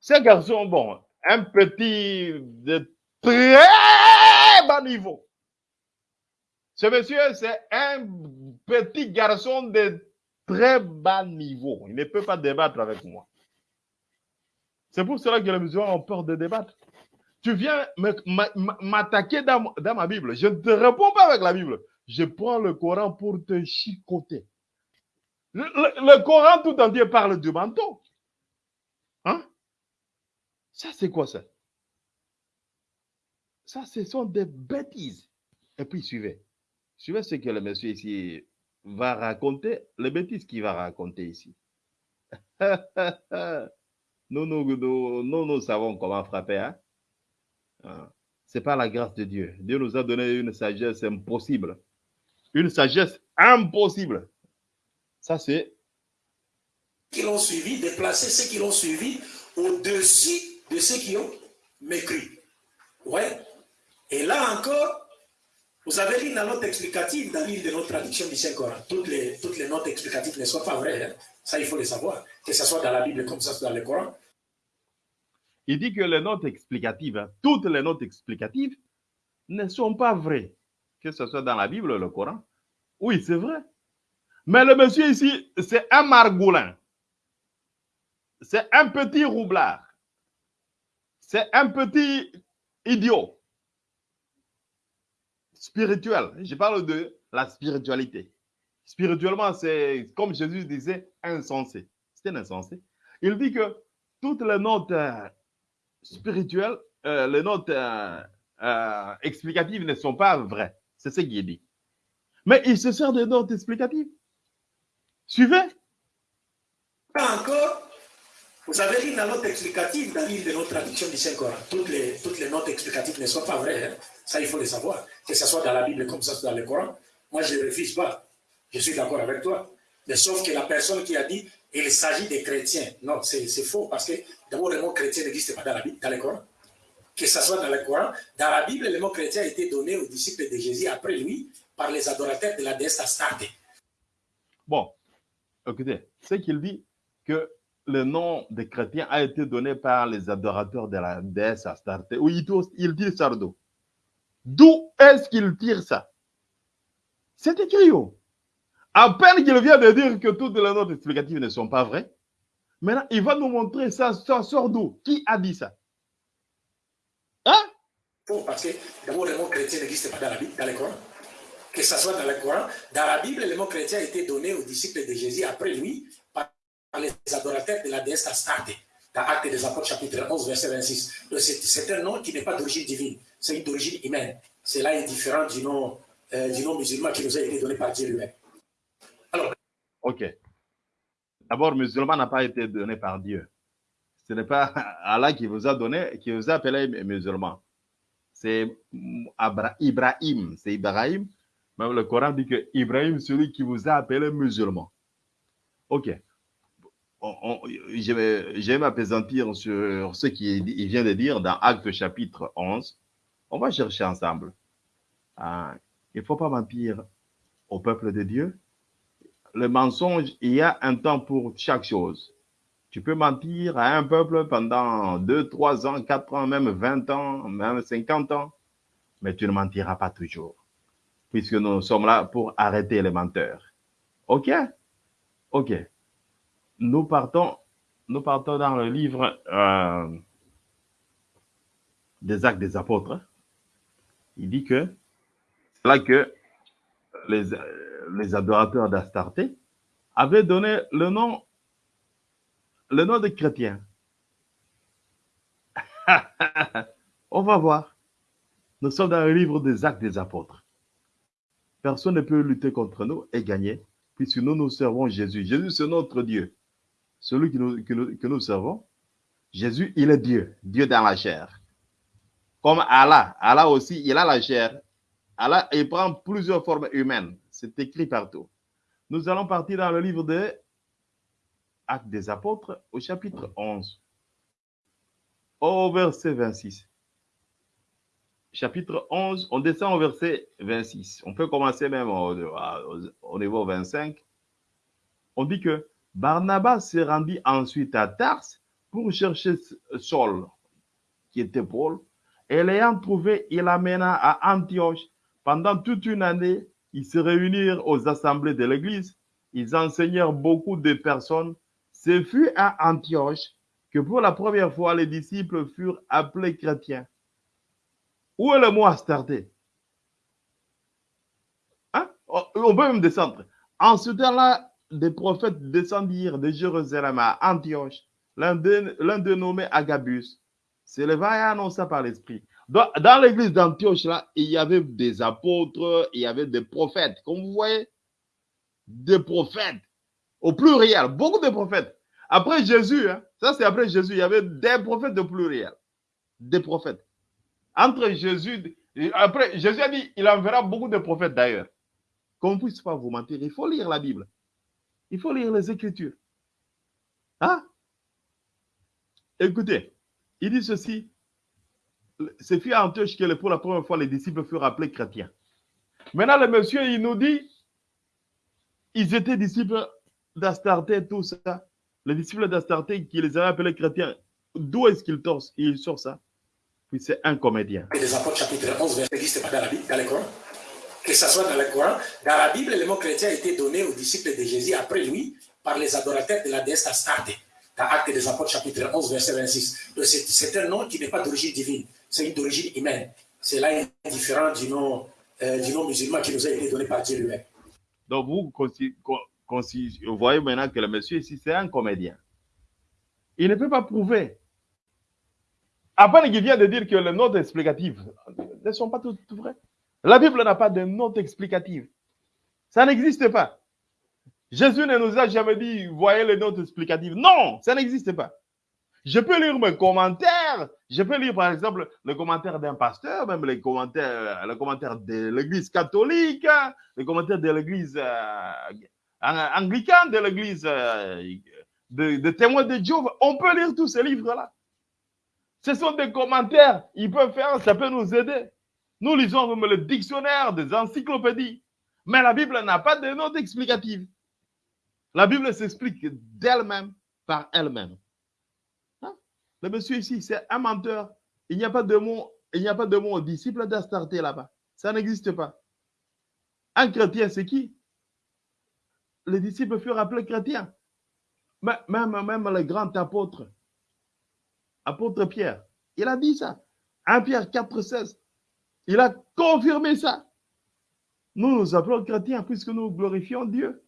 Ces garçons, bon, un petit de très bas niveau. Ce monsieur, c'est un petit garçon de très bas niveau. Il ne peut pas débattre avec moi. C'est pour cela que les musulmans ont peur de débattre. Tu viens m'attaquer dans, ma Bible. Je ne te réponds pas avec la Bible. Je prends le Coran pour te chicoter. Le Coran tout entier parle du manteau. Hein? Ça, c'est quoi ça? Ça, ce sont des bêtises. Et puis, suivez. Suivez ce que le monsieur ici va raconter, les bêtises qu'il va raconter ici. nous, nous, nous, savons comment frapper. Hein? C'est pas la grâce de Dieu. Dieu nous a donné une sagesse impossible. Une sagesse impossible. Ça, c'est. Qui l'ont suivi, déplacer ceux qui l'ont suivi au-dessus de ceux qui ont mécrit. Ouais. Et là encore, vous avez lu la note explicative dans l'île de notre traduction du Saint-Coran. Toutes les, toutes les notes explicatives ne sont pas vraies. Hein? Ça, il faut le savoir. Que ce soit dans la Bible comme ça soit dans le Coran. Il dit que les notes explicatives, hein, toutes les notes explicatives, ne sont pas vraies. Que ce soit dans la Bible ou le Coran. Oui, c'est vrai. Mais le monsieur ici, c'est un margoulin. C'est un petit roublard. C'est un petit idiot. Spirituel. Je parle de la spiritualité. Spirituellement, c'est comme Jésus disait, insensé. C'est un insensé. Il dit que toutes les notes euh, spirituelles, euh, les notes euh, euh, explicatives ne sont pas vraies. C'est ce qu'il dit. Mais il se sert des notes explicatives. Suivez. Pas encore. Vous avez lu la note explicative dans l'île de notre traduction du Saint-Coran. Toutes les, toutes les notes explicatives ne sont pas vraies. Hein? Ça, il faut le savoir. Que ce soit dans la Bible comme ça dans le Coran. Moi, je ne refuse pas. Je suis d'accord avec toi. Mais sauf que la personne qui a dit il s'agit des chrétiens. Non, c'est faux parce que d'abord le mot chrétien n'existe pas dans la dans le Coran. Que ce soit dans le Coran, dans la Bible, le mot chrétien a été donné aux disciples de Jésus après lui par les adorateurs de la déesse Astarte. Bon, écoutez, c'est qu'il dit que le nom de chrétien a été donné par les adorateurs de la déesse Astarte. Oui, il dit Sardo. D'où est-ce qu'il tire ça? C'est écrit à peine qu'il vient de dire que toutes les notes explicatives ne sont pas vraies, maintenant il va nous montrer ça, ça sort d'où? Qui a dit ça? Hein? Parce que le mot chrétien n'existe pas dans la Bible, dans le Coran. que ce soit dans le Coran. Dans la Bible, le mot chrétien a été donné aux disciples de Jésus après lui les adorateurs de la déesse Astarte. Dans Actes des Apôtres, chapitre 11, verset 26. C'est un nom qui n'est pas d'origine divine, c'est d'origine humaine. Cela est différent du nom, euh, du nom musulman qui nous a été donné par Dieu lui-même. Alors, Ok. D'abord, musulman n'a pas été donné par Dieu. Ce n'est pas Allah qui vous a donné, qui vous a appelé musulman. C'est Ibrahim. C'est Ibrahim. Même le Coran dit que Ibrahim, celui qui vous a appelé musulman. Ok. Vais m'apaisantir sur ce qu'il il vient de dire dans Actes chapitre 11. On va chercher ensemble. Ah, il ne faut pas mentir au peuple de Dieu le mensonge, il y a un temps pour chaque chose. Tu peux mentir à un peuple pendant 2, 3 ans, 4 ans, même 20 ans, même 50 ans, mais tu ne mentiras pas toujours, puisque nous sommes là pour arrêter les menteurs. OK? OK. Nous partons, dans le livre euh, des actes des apôtres. Il dit que c'est là que les, les adorateurs d'Astarté avaient donné le nom, le nom de chrétien. On va voir. Nous sommes dans le livre des actes des apôtres. Personne ne peut lutter contre nous et gagner, puisque nous nous servons Jésus. Jésus, c'est notre Dieu. Celui que nous, que nous, que nous servons, Jésus, il est Dieu, Dieu dans la chair. Comme Allah, Allah aussi, il a la chair. Allah, il prend plusieurs formes humaines. C'est écrit partout. Nous allons partir dans le livre des Actes des Apôtres au chapitre 11, au verset 26. Chapitre 11, on descend au verset 26. On peut commencer même au- au niveau 25. On dit que Barnabas se rendit ensuite à Tars pour chercher Saul, qui était Paul, et l'ayant trouvé, il l'amena à Antioche. Pendant toute une année, ils se réunirent aux assemblées de l'Église. Ils enseignèrent beaucoup de personnes. Ce fut à Antioche que pour la première fois, les disciples furent appelés chrétiens. Où est le mot Astarté? Hein? On peut même descendre. En ce temps-là, des prophètes descendirent de Jérusalem à Antioche. L'un d'eux nommé Agabus s'éleva et annonça par l'Esprit. Dans, dans l'église d'Antioche, là, il y avait des apôtres, il y avait des prophètes. Comme vous voyez, des prophètes. Au pluriel, beaucoup de prophètes. Après Jésus, hein, ça c'est après Jésus, il y avait des prophètes de pluriel. Des prophètes. Entre Jésus, après, Jésus a dit, il enverra beaucoup de prophètes d'ailleurs. Qu'on ne puisse pas vous mentir, il faut lire la Bible. Il faut lire les Écritures. Hein? Écoutez, il dit ceci. C'est fut à Antioche que pour la première fois les disciples furent appelés chrétiens. Maintenant, le monsieur, il nous dit, ils étaient disciples d'Astarté, tout ça. Les disciples d'Astarté qui les avaient appelés chrétiens. D'où est-ce qu'il torse Il sort ça? Puis c'est un comédien. Les apôtres, chapitre 11, verset 10, c'est pas dans la Bible, dans le Coran. Que ce soit dans le Coran, dans la Bible, le mot chrétien a été donné aux disciples de Jésus après lui par les adorateurs de la déesse Astarte. Dans Actes des apôtres, chapitre 11, verset 26. Donc, C'est c'est un nom qui n'est pas d'origine divine, c'est une d'origine humaine. Cela est différent du nom, euh, du nom musulman qui nous a été donné par Dieu lui-même. Donc vous, vous voyez maintenant que le monsieur ici, c'est un comédien. Il ne peut pas prouver. Après, il vient de dire que les notes explicatives ne sont pas toutes vraies. La Bible n'a pas de notes explicatives. Ça n'existe pas. Jésus ne nous a jamais dit, voyez les notes explicatives. Non, ça n'existe pas. Je peux lire mes commentaires. Je peux lire, par exemple, le commentaire d'un pasteur, même les commentaires, le commentaire de l'église catholique, les commentaires de l'église euh, ang- anglicane, de l'église euh, de témoins de Dieu. On peut lire tous ces livres-là. Ce sont des commentaires. Ils peuvent faire, ça peut nous aider. Nous lisons même le dictionnaire des encyclopédies. Mais la Bible n'a pas de notes explicatives. La Bible s'explique d'elle-même par elle-même. Hein? Le monsieur ici, c'est un menteur. Il n'y a pas de mot, il n'y a pas de d'Astarté là-bas. Ça n'existe pas. Un chrétien, c'est qui? Les disciples furent appelés chrétiens. Même, même le grand apôtre, apôtre Pierre, il a dit ça. 1 Pierre 4, 16. Il a confirmé ça. nous nous appelons chrétiens puisque nous glorifions Dieu.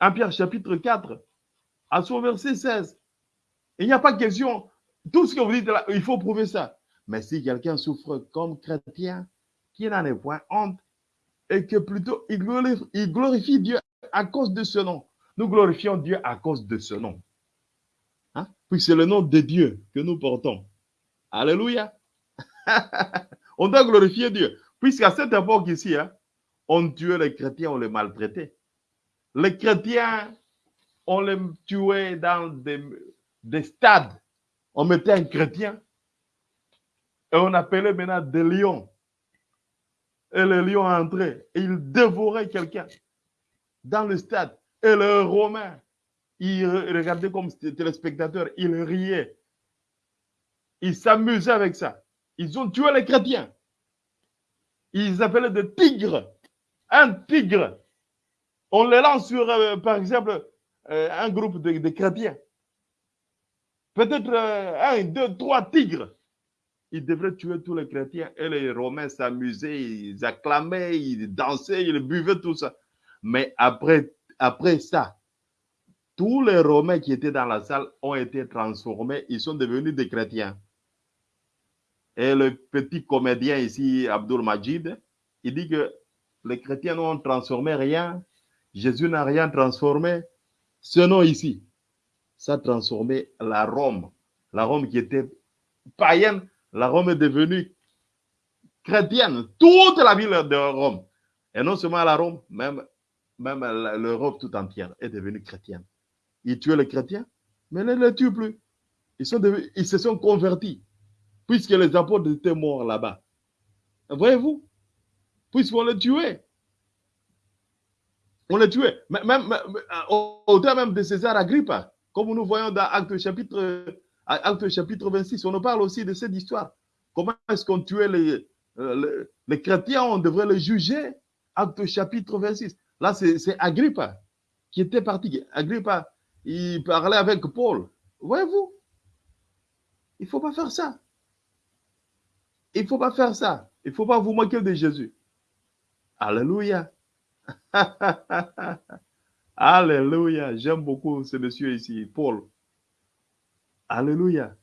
1 Pierre chapitre 4, à son verset 16. Il n'y a pas question. Tout ce que vous dites là, il faut prouver ça. Mais si quelqu'un souffre comme chrétien, qu'il n'en ait point honte, et que plutôt il glorifie, il glorifie Dieu à cause de ce nom. Nous glorifions Dieu à cause de ce nom. Hein? Puis c'est le nom de Dieu que nous portons. Alléluia. on doit glorifier Dieu. Puisqu'à cette époque ici, hein, on tuait les chrétiens, on les maltraitait. Les chrétiens, on les tuait dans des, des stades. On mettait un chrétien et on appelait maintenant des lions. Et le lion entrait et il dévorait quelqu'un dans le stade. Et le Romain, il regardait comme téléspectateur, il riait. Il s'amusait avec ça. Ils ont tué les chrétiens. Ils appelaient des tigres. Un tigre. On les lance sur, euh, par exemple, euh, un groupe de, chrétiens. Peut-être euh, un, deux, trois tigres. Ils devraient tuer tous les chrétiens. Et les Romains s'amusaient, ils acclamaient, ils dansaient, ils buvaient tout ça. Mais après ça, tous les Romains qui étaient dans la salle ont été transformés. Ils sont devenus des chrétiens. Et le petit comédien ici, Abdul Majid, il dit que les chrétiens n'ont transformé rien. Jésus n'a rien transformé. Ce nom ici, ça a transformé la Rome. La Rome qui était païenne, la Rome est devenue chrétienne. Toute la ville de Rome. Et non seulement la Rome, même, l'Europe tout entière est devenue chrétienne. Ils tuaient les chrétiens, mais ne les tuent plus. Ils, ils se sont convertis, puisque les apôtres étaient morts là-bas. Voyez-vous? Puisqu'on les tuait. On les tuait. Même, même, au temps même de César Agrippa, comme nous voyons dans Acte chapitre, Acte chapitre 26, on nous parle aussi de cette histoire. Comment est-ce qu'on tuait les, les, les, chrétiens, on devrait les juger. Acte chapitre 26. Là, c'est Agrippa qui était parti. Agrippa, il parlait avec Paul. Voyez-vous? Il ne faut pas faire ça. Il ne faut pas faire ça. Il ne faut pas vous moquer de Jésus. Alléluia. Alléluia. J'aime beaucoup ce monsieur ici, Paul. Alléluia.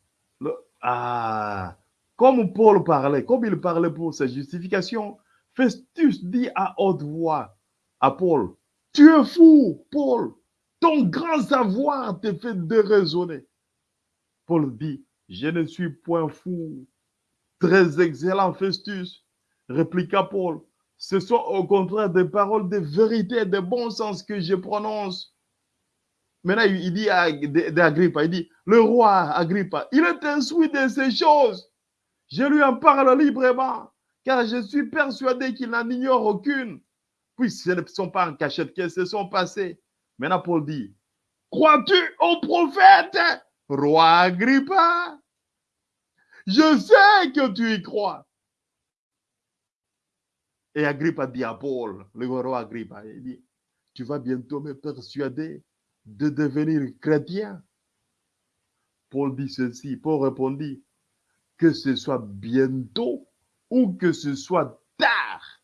Ah, comme Paul parlait, comme il parlait pour sa justification, Festus dit à haute voix à Paul, tu es fou, Paul. Ton grand savoir te fait déraisonner. Paul dit, je ne suis point fou. Très excellent, Festus, répliqua Paul. Ce sont au contraire des paroles de vérité de bon sens que je prononce. Maintenant, il dit à Agrippa, il dit, le roi Agrippa, il est instruit de ces choses. Je lui en parle librement, car je suis persuadé qu'il n'en ignore aucune. Puis ce ne sont pas en cachette qu'elles se sont passées. Maintenant, Paul dit, crois-tu au prophète, roi Agrippa? Je sais que tu y crois. Et Agrippa dit à Paul, le roi Agrippa, il dit, tu vas bientôt me persuader de devenir chrétien. Paul dit ceci, Paul répondit, que ce soit bientôt ou que ce soit tard,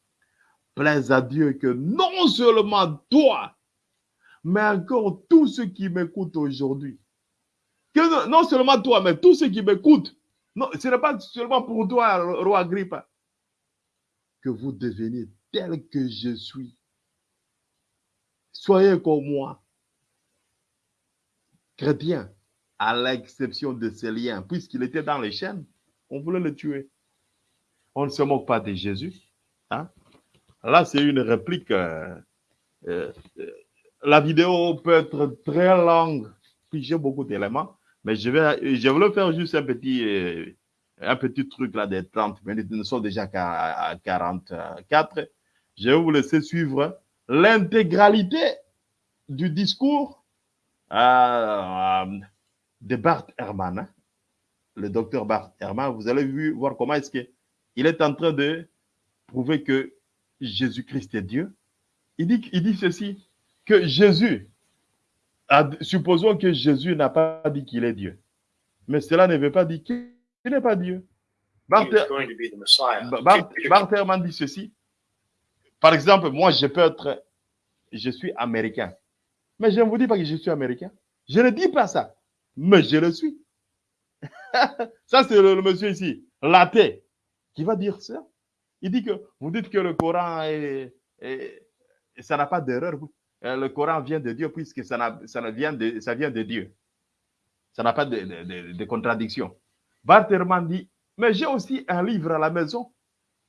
plaise à Dieu que non seulement toi, mais encore tous ceux qui m'écoutent aujourd'hui, que non seulement toi, mais tous ceux qui m'écoutent, non, ce n'est pas seulement pour toi, roi Agrippa, que vous deveniez tel que je suis. Soyez comme moi, chrétien, à l'exception de ces liens, puisqu'il était dans les chaînes, on voulait le tuer. On ne se moque pas de Jésus. Hein? Là, c'est une réplique. Euh, euh, la vidéo peut être très longue, puis j'ai beaucoup d'éléments, mais je vais, je vais faire juste un petit, euh, un petit truc là des 30 minutes. Nous sommes déjà à 44. Je vais vous laisser suivre l'intégralité du discours euh, de Bart Herman, hein. le docteur Bart Herman. Vous allez voir comment est-ce qu'il est en train de prouver que Jésus-Christ est Dieu. Il dit, il dit ceci, que Jésus, supposons que Jésus n'a pas dit qu'il est Dieu, mais cela ne veut pas dire qu'il n'est pas Dieu. Bart, Bart, Bart Herman dit ceci, Par exemple, moi, je peux être, je suis américain. Mais je ne vous dis pas que je suis américain. Je ne dis pas ça. Mais je le suis. ça, c'est le, le monsieur ici, l'athée, qui va dire ça. Il dit que vous dites que le Coran est, est- ça n'a pas d'erreur. Euh, Le Coran vient de Dieu puisque ça, vient de, Dieu. Ça n'a pas de, contradiction. Bart Ehrman dit, mais j'ai aussi un livre à la maison,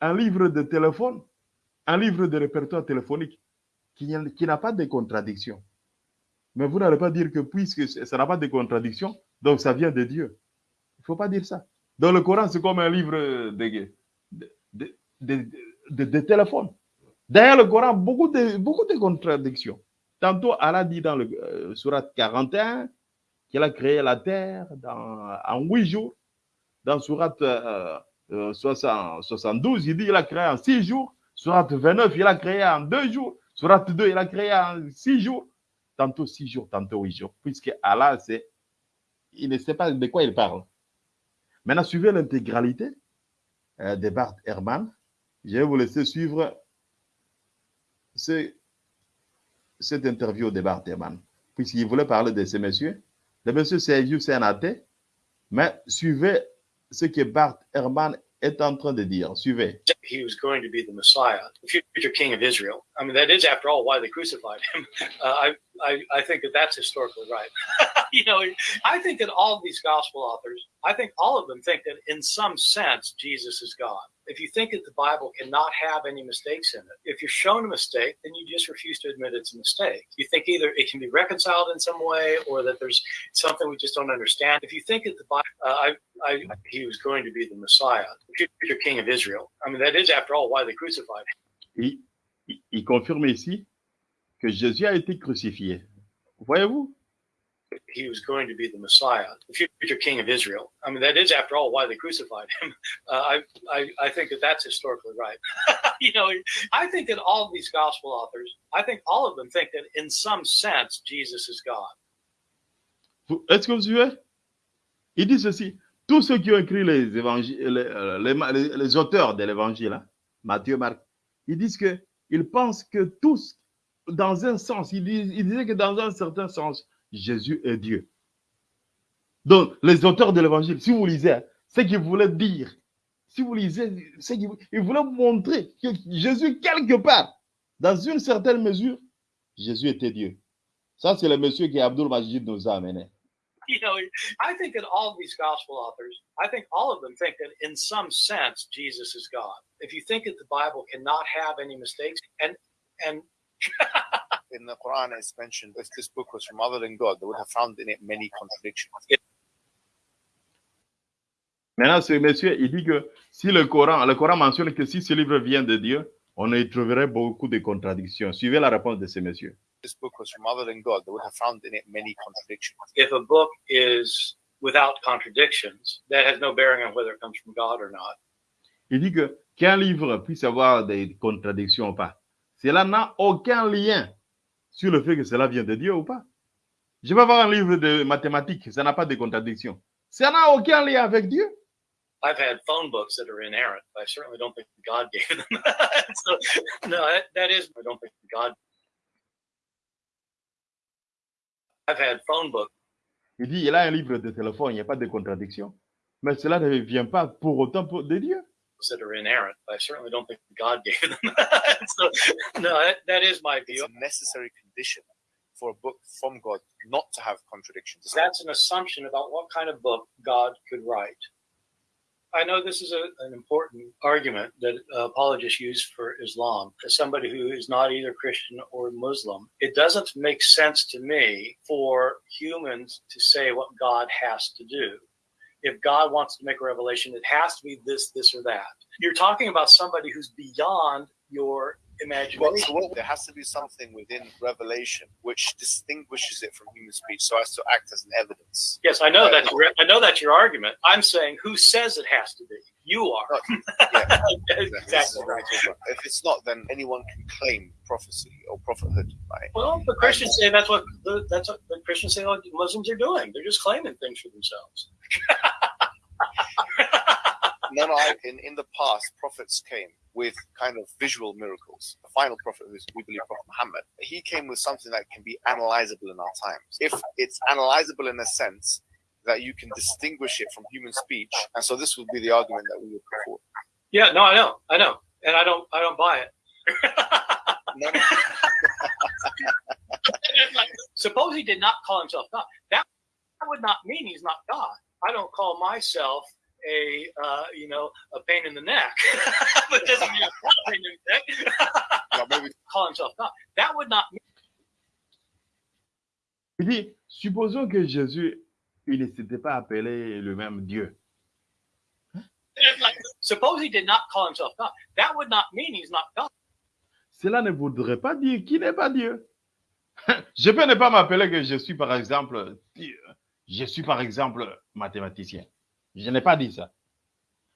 un livre de téléphone, un livre de répertoire téléphonique qui, n'a- pas de contradiction. Mais vous n'allez pas dire que puisque ça n'a pas de contradiction, donc ça vient de Dieu. Il ne faut pas dire ça. Dans le Coran, c'est comme un livre de, de, de, téléphone. D'ailleurs, le Coran, beaucoup de, beaucoup de contradictions. Tantôt, Allah dit dans le euh, surat 41 qu'il a créé la terre en huit jours. Dans surat euh, euh, 60 72, il dit qu'il a créé en six jours. Surat 29, il a créé en deux jours. Surat 2, il a créé en six jours. Tantôt six jours, tantôt huit jours. Puisque Allah, c'est, il ne sait pas de quoi il parle. Maintenant, suivez l'intégralité euh, de Bart Herman. Je vais vous laisser suivre ce- cette interview Bart Herman, puisqu'il voulait parler de ces messieurs. Le monsieur Sergio, mais suivez ce que Bart Herman est en train de dire. Suivez. he was going to be the Messiah, the future king of Israel. I mean, that is, after all, why they crucified him. Uh, I, I, I think that that's historically right. you know, I think that all of these gospel authors, I think all of them think that in some sense Jesus is God. If you think that the Bible cannot have any mistakes in it, if you're shown a mistake, then you just refuse to admit it's a mistake. You think either it can be reconciled in some way or that there's something we just don't understand. If you think that the Bible, uh, I, I, he was going to be the Messiah, future king of Israel. I mean, that is, after all, why they crucified him. Il, il- confirme ici que Jésus a été crucifié. Voyez-vous? He was going to be the Messiah, the future king of Israel. I mean, that is, after all, why they crucified him. Uh, I, I, I think that that's historically right. you know, I think that all of these gospel authors, I think all of them think that in some sense Jesus is God. Est-ce que vous suivez? Il dit ceci. Tous ceux qui ont écrit les, évangiles, les, euh, les- les- auteurs de l'évangile, hein, Matthieu, Marc, ils disent que pensent que tous, dans un sens, ils, disent, ils disaient que dans un certain sens, Jésus est Dieu. Donc, les auteurs de l'évangile, si vous lisez, hein, ce qu'ils voulaient dire, si vous lisez, ce qu'ils ils voulaient montrer que Jésus, quelque part, dans une certaine mesure, Jésus était Dieu. Ça, c'est le monsieur qui Abdul Majid nous a amené. You know, I think that all of these gospel authors, I think all of them think that in some sense Jesus is God. If you think that the Bible cannot have any mistakes, and and in the Quran it's mentioned if this book was from other than God, they would have found in it many contradictions. Maintenant, ce monsieur, il dit que si le Coran, le Coran mentionne que si ce livre vient de Dieu, on y trouverait beaucoup de contradictions. Suivez la réponse de ce monsieur. This book was from other than God, they would have found in it many contradictions. if a book is without contradictions, that has no bearing on whether it comes from God or not. Il dit que qu'un livre puisse avoir des contradictions ou pas, cela n'a aucun lien sur le fait que cela vient de Dieu ou pas. Je vais avoir un livre de mathématiques, ça n'a pas de contradiction. Ça n'a aucun lien avec Dieu. I've had phone books that are inerrant, but I certainly don't think God gave them. so, no, that, that is, I don't think God. I've had phone books Il dit, il a un livre de téléphone, il n'y a pas de contradiction. Mais cela ne vient pas pour autant de Dieu. That are inerrant, but I certainly don't think God gave them. so, no, that, that is my view. It's a necessary condition for a book from God not to have contradictions. That's an assumption about what kind of book God could write. I know this is a, an important argument that uh, apologists use for Islam. As somebody who is not either Christian or Muslim, it doesn't make sense to me for humans to say what God has to do. If God wants to make a revelation, it has to be this, this, or that. You're talking about somebody who's beyond your Well, imagination. what, there has to be something within Revelation which distinguishes it from human speech, so as to act as an evidence. Yes, I know that's I know that's your argument. I'm saying who says it has to be? You are. Yeah, exactly. If it's not, then anyone can claim prophecy or prophethood. Right? Well, the Christians say that's what the, that's what the Christians say what Muslims are doing. They're just claiming things for themselves. No, no. I, in in the past, prophets came with kind of visual miracles. The final prophet, who's we believe Prophet Muhammad, he came with something that can be analyzable in our times. If it's analyzable in a sense that you can distinguish it from human speech, and so this would be the argument that we would put forward. Yeah, no, I know, I know, and I don't, I don't buy it. No, no. Suppose he did not call himself God. That would not mean he's not God. I don't call myself a, uh, you know, a pain in the neck. but doesn't mean a pain in the neck. Well, maybe call himself God. That would not mean Il dit, supposons que Jésus, il ne s'était pas appelé le même Dieu. Suppose he did not call himself God. That would not mean he's not God. Cela ne voudrait pas dire qu'il n'est pas Dieu. Je peux ne pas m'appeler que je suis, par exemple, je suis, par exemple, mathématicien. Je n'ai pas dit ça.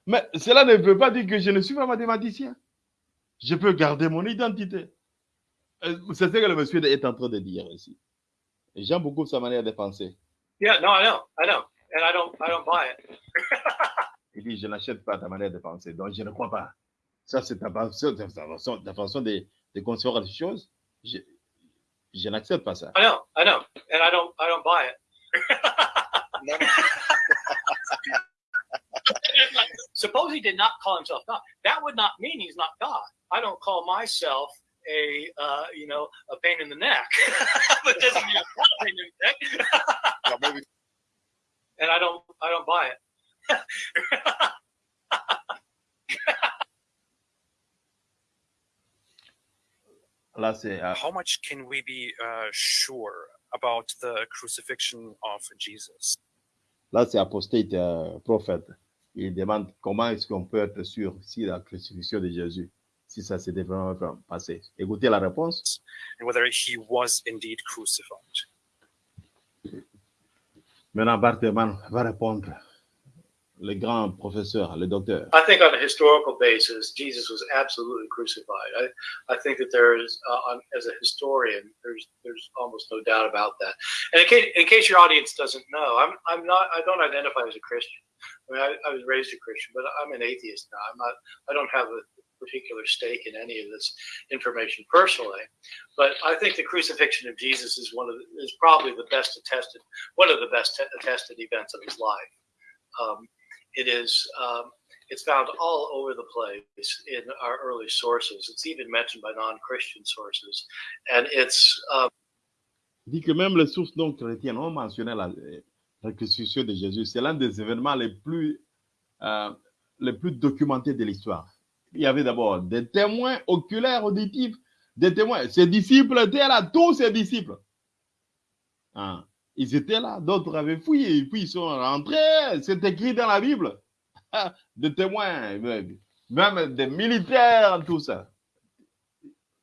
Mais cela ne veut pas dire que je ne suis pas mathématicien. Je peux garder mon identité. Euh, C'est ce que le monsieur est en train de dire ici. J'aime beaucoup sa manière de penser. Yeah, no, I know, I know, and I don't, I don't buy it. Il dit, je n'achète pas ta manière de penser, donc je ne crois pas. Ça, c'est ta façon, ta façon, ta façon de, de concevoir les choses. Je, je n'accepte pas ça. I know, I know, and I don't, I don't buy it. Suppose he did not call himself God. That would not mean he's not God. I don't call myself a, uh, you know, a pain in the neck. but doesn't mean I'm not a pain in the neck. well, maybe and I don't, I don't buy it. Là, c'est euh, How much can we be uh, sure about the crucifixion of Jesus? là, c'est apostate euh, prophète. Il demande comment est-ce qu'on peut être sûr si la crucifixion de Jésus, si ça s'était vraiment passé. Écoutez la réponse. And whether he was indeed crucified. Maintenant, Bartman va répondre. Le grand professeur, le docteur. I think on a historical basis, Jesus was absolutely crucified. I, I think that there is, uh, on, as a historian, there's there's almost no doubt about that. And in case, in case your audience doesn't know, I'm I'm not I don't identify as a Christian. I mean, I, I was raised a Christian, but I'm an atheist now. I'm not. I don't have a particular stake in any of this information personally. But I think the crucifixion of Jesus is one of the, is probably the best attested one of the best attested events of his life. Um, it is um, it's found all over the place in our early sources. It's even mentioned by non-Christian sources, and it's um, dit que même les sources non chrétiennes ont mentionné la, la crucifixion de Jésus. C'est l'un des événements les plus, euh, les plus documentés de l'histoire. Il y avait d'abord des témoins oculaires, auditifs, des témoins. Ses disciples étaient là, tous ses disciples. Hein. Ils étaient là, d'autres avaient fouillé, et puis ils sont rentrés. C'est écrit dans la Bible. Des témoins, même des militaires, tout ça.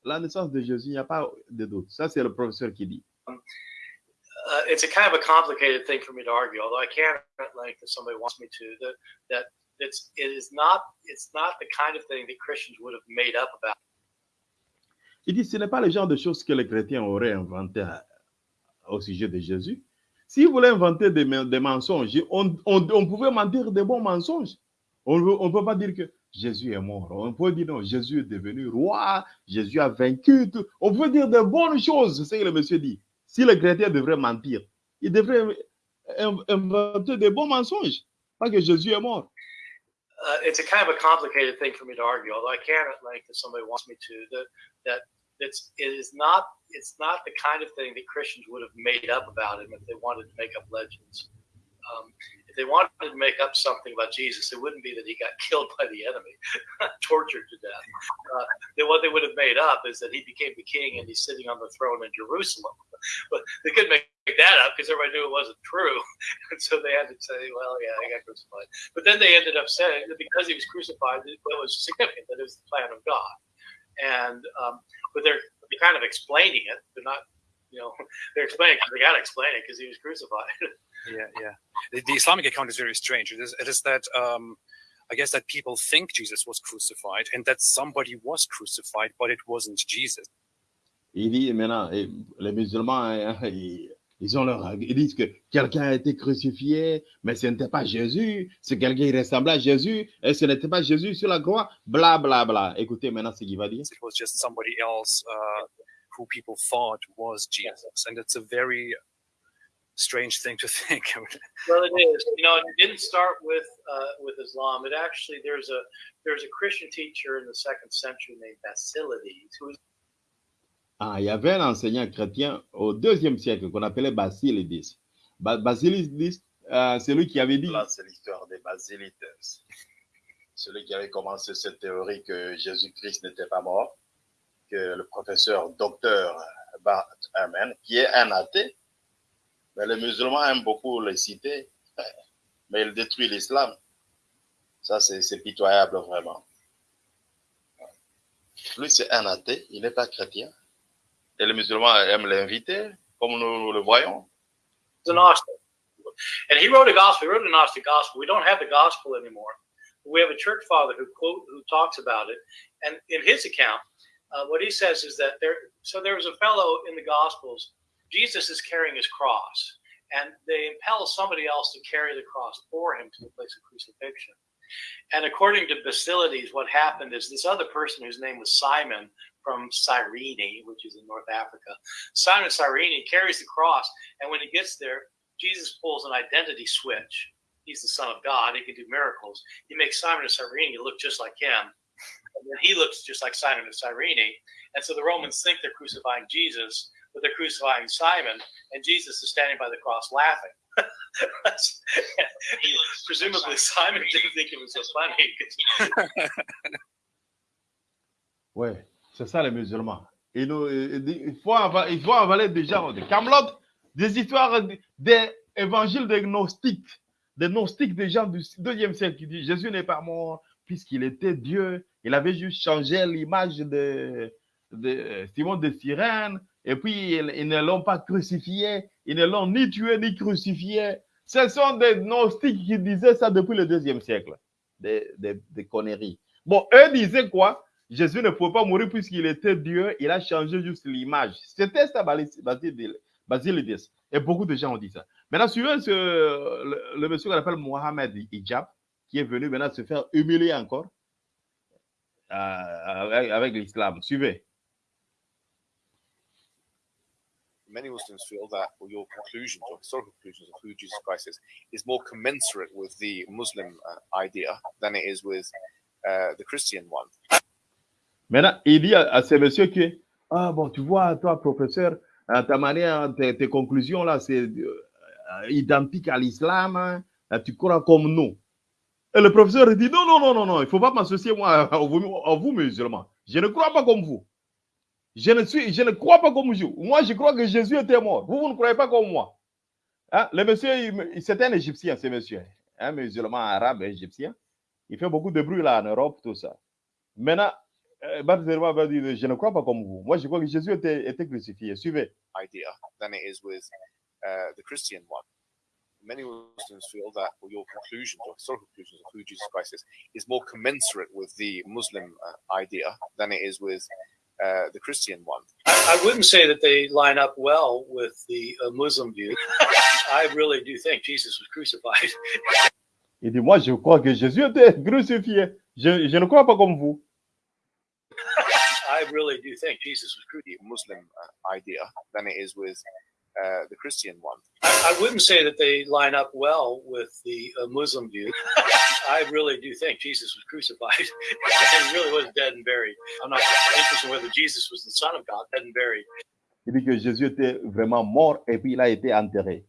La naissance de Jésus, il n'y a pas de doute. Ça, c'est le professeur qui dit. uh, it's a kind of a complicated thing for me to argue, although I me to. That it's it is not it's not the kind of thing that Christians would have made up about. Il dit, ce n'est pas le genre de choses que les chrétiens auraient inventé au sujet de Jésus. S'ils voulaient inventer des, des mensonges, on, on- pouvait mentir des bons mensonges. On ne peut pas dire que Jésus est mort. On peut dire non, Jésus est devenu roi, Jésus a vaincu. tout. On peut dire de bonnes choses, c'est ce que le monsieur dit. Si les chrétiens devraient mentir, ils devraient in- inventer des bons mensonges. Pas que Jésus est mort. Uh, it's a kind of a complicated thing for me to argue, although I can at length if somebody wants me to. That that it's it is not it's not the kind of thing that Christians would have made up about him if they wanted to make up legends. Um, they wanted to make up something about Jesus, it wouldn't be that he got killed by the enemy, tortured to death. Uh, then what they would have made up is that he became the king and he's sitting on the throne in Jerusalem. But they couldn't make that up because everybody knew it wasn't true, and so they had to say, "Well, yeah, he got crucified." But then they ended up saying that because he was crucified, it was significant that it was the plan of God. And um, but they're, they're kind of explaining it. They're not, you know, they're explaining because they got to explain it because he was crucified. Yeah, yeah. The, the Islamic account is very strange. It is, it is that um, I guess that people think Jesus was crucified and that somebody was crucified, but it wasn't Jesus. Il dit maintenant, les musulmans, hein, ils, Ils, ont leur, ils disent que quelqu'un a été crucifié, mais ce n'était pas Jésus. C'est quelqu'un qui ressemblait à Jésus, et ce n'était pas Jésus sur la croix. Bla, bla, bla. Écoutez maintenant ce qu'il va dire. It was just somebody else uh, who people thought was Jesus. And it's a very strange thing to think. Well, it is. You know, it didn't start with uh, with Islam. It actually there's a there's a Christian teacher in the second century named Basilides who was Ah, il y avait un enseignant chrétien au deuxième siècle qu'on appelait Basilides. Ba- Basilides, euh, c'est lui qui avait dit Là, c'est l'histoire des Basilites. Celui qui avait commencé cette théorie que Jésus-Christ n'était pas mort, que le professeur docteur Bart Ehrman, qui est un athée, mais les musulmans aiment beaucoup le citer, mais il détruit l'islam. Ça, c'est pitoyable vraiment. Lui, c'est un athée, il n'est pas chrétien. Et les musulmans aiment l'inviter, comme nous le voyons. Gnostic. And he wrote a gospel. He wrote a Gnostic gospel. We don't have the gospel anymore. We have a church father who quote who talks about it. And in his account, uh, what he says is that there. So there was a fellow in the Gospels. Jesus is carrying his cross, and they impel somebody else to carry the cross for him to the place of crucifixion. And according to Basilides, what happened is this other person whose name was Simon from Cyrene, which is in North Africa, Simon Cyrene carries the cross, and when he gets there, Jesus pulls an identity switch. He's the Son of God. He can do miracles. He makes Simon of Cyrene look just like him. And then he looks just like Simon of Cyrene. And so the Romans think they're crucifying Jesus, but they're crucifying Simon, and Jesus is standing by the cross laughing. Presumably, Simon didn't think it was so funny. Ouais, c'est ça les musulmans. Et nous, euh, il, faut ava- il faut avaler des gens de Camelot, des histoires des évangiles des gnostiques, des gnostiques des gens du deuxième siècle qui disent Jésus n'est pas mort puisqu'il était Dieu. Il avait juste changé l'image de, de Simon de Cyrène et puis ils, ne l'ont pas crucifié, ils ne l'ont ni tué ni crucifié. Ce sont des gnostiques qui disaient ça depuis le deuxième siècle, des, des, des conneries. Bon, eux disaient quoi? Jésus ne pouvait pas mourir puisqu'il était Dieu, il a changé juste l'image. C'était ça, Basil- Basil- Basilides. Et beaucoup de gens ont dit ça. Maintenant, suivez ce, le, monsieur qu'on appelle Mohamed Hijab, qui est venu maintenant se faire humilier encore euh, avec l'islam. Suivez. Many Muslims feel that your conclusions or historical conclusions of who Jesus Christ is is more commensurate with the Muslim uh, idea than it is with uh, the Christian one. Maintenant, il dit à, à ce monsieur que, ah bon, tu vois, toi, professeur, ta manière, tes, conclusions là, c'est euh, identique à l'islam, hein. Tu crois comme nous. Et le professeur dit, non, non, non, non, non, il faut pas m'associer à vous, musulmans. Je ne crois pas comme vous. Je ne, suis, je ne crois pas comme vous. Moi, je crois que Jésus était mort. Vous, vous ne croyez pas comme moi. Hein, Le monsieur, c'était un Égyptien, ce monsieur. Un musulman arabe égyptien. Il fait beaucoup de bruit là en Europe, tout ça. Maintenant, euh, Baptiste va dire, je ne crois pas comme vous. Moi, je crois que Jésus était, était crucifié. Suivez. idea than it is with uh, the Christian one. Many Muslims feel that your conclusions or historical conclusions of who Jesus Christ is is more commensurate with the Muslim uh, idea than it is with uh, the Christian one. I wouldn't say that they line up well with the uh, Muslim view. I really do think Jesus was crucified. Il dit, moi, je crois que Jésus était crucifié. Je, je ne crois pas comme vous. I really do think Jesus was crucified. Muslim uh, idea than it is with uh, the Christian one. I, I wouldn't say that they line up well with the uh, Muslim view. I really do think Jesus was crucified. and he really was dead and buried. I'm not interested in whether Jesus was the Son of God, dead and buried. Il dit que Jésus était vraiment mort et puis il a été enterré.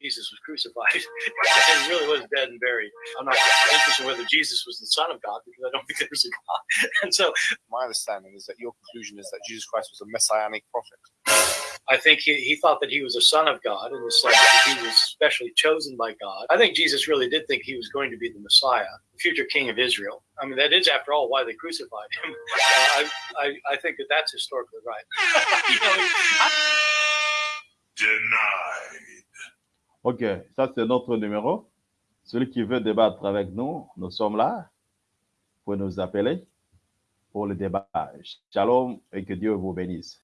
Jesus was crucified. and he really was dead and buried. I'm not interested in whether Jesus was the Son of God because I don't think there's a God. And so My understanding is that your conclusion is that Jesus Christ was a messianic prophet. I think he, he thought that he was a son of God in the that he was specially chosen by God. I think Jesus really did think he was going to be the Messiah, the future king of Israel. I mean, that is, after all, why they crucified him. Uh, I, I, I think that that's historically right. Denied. Ok, ça c'est notre numéro. Celui qui veut débattre avec nous, nous sommes là. Vous nous appeler pour le débat. Shalom et que Dieu vous bénisse.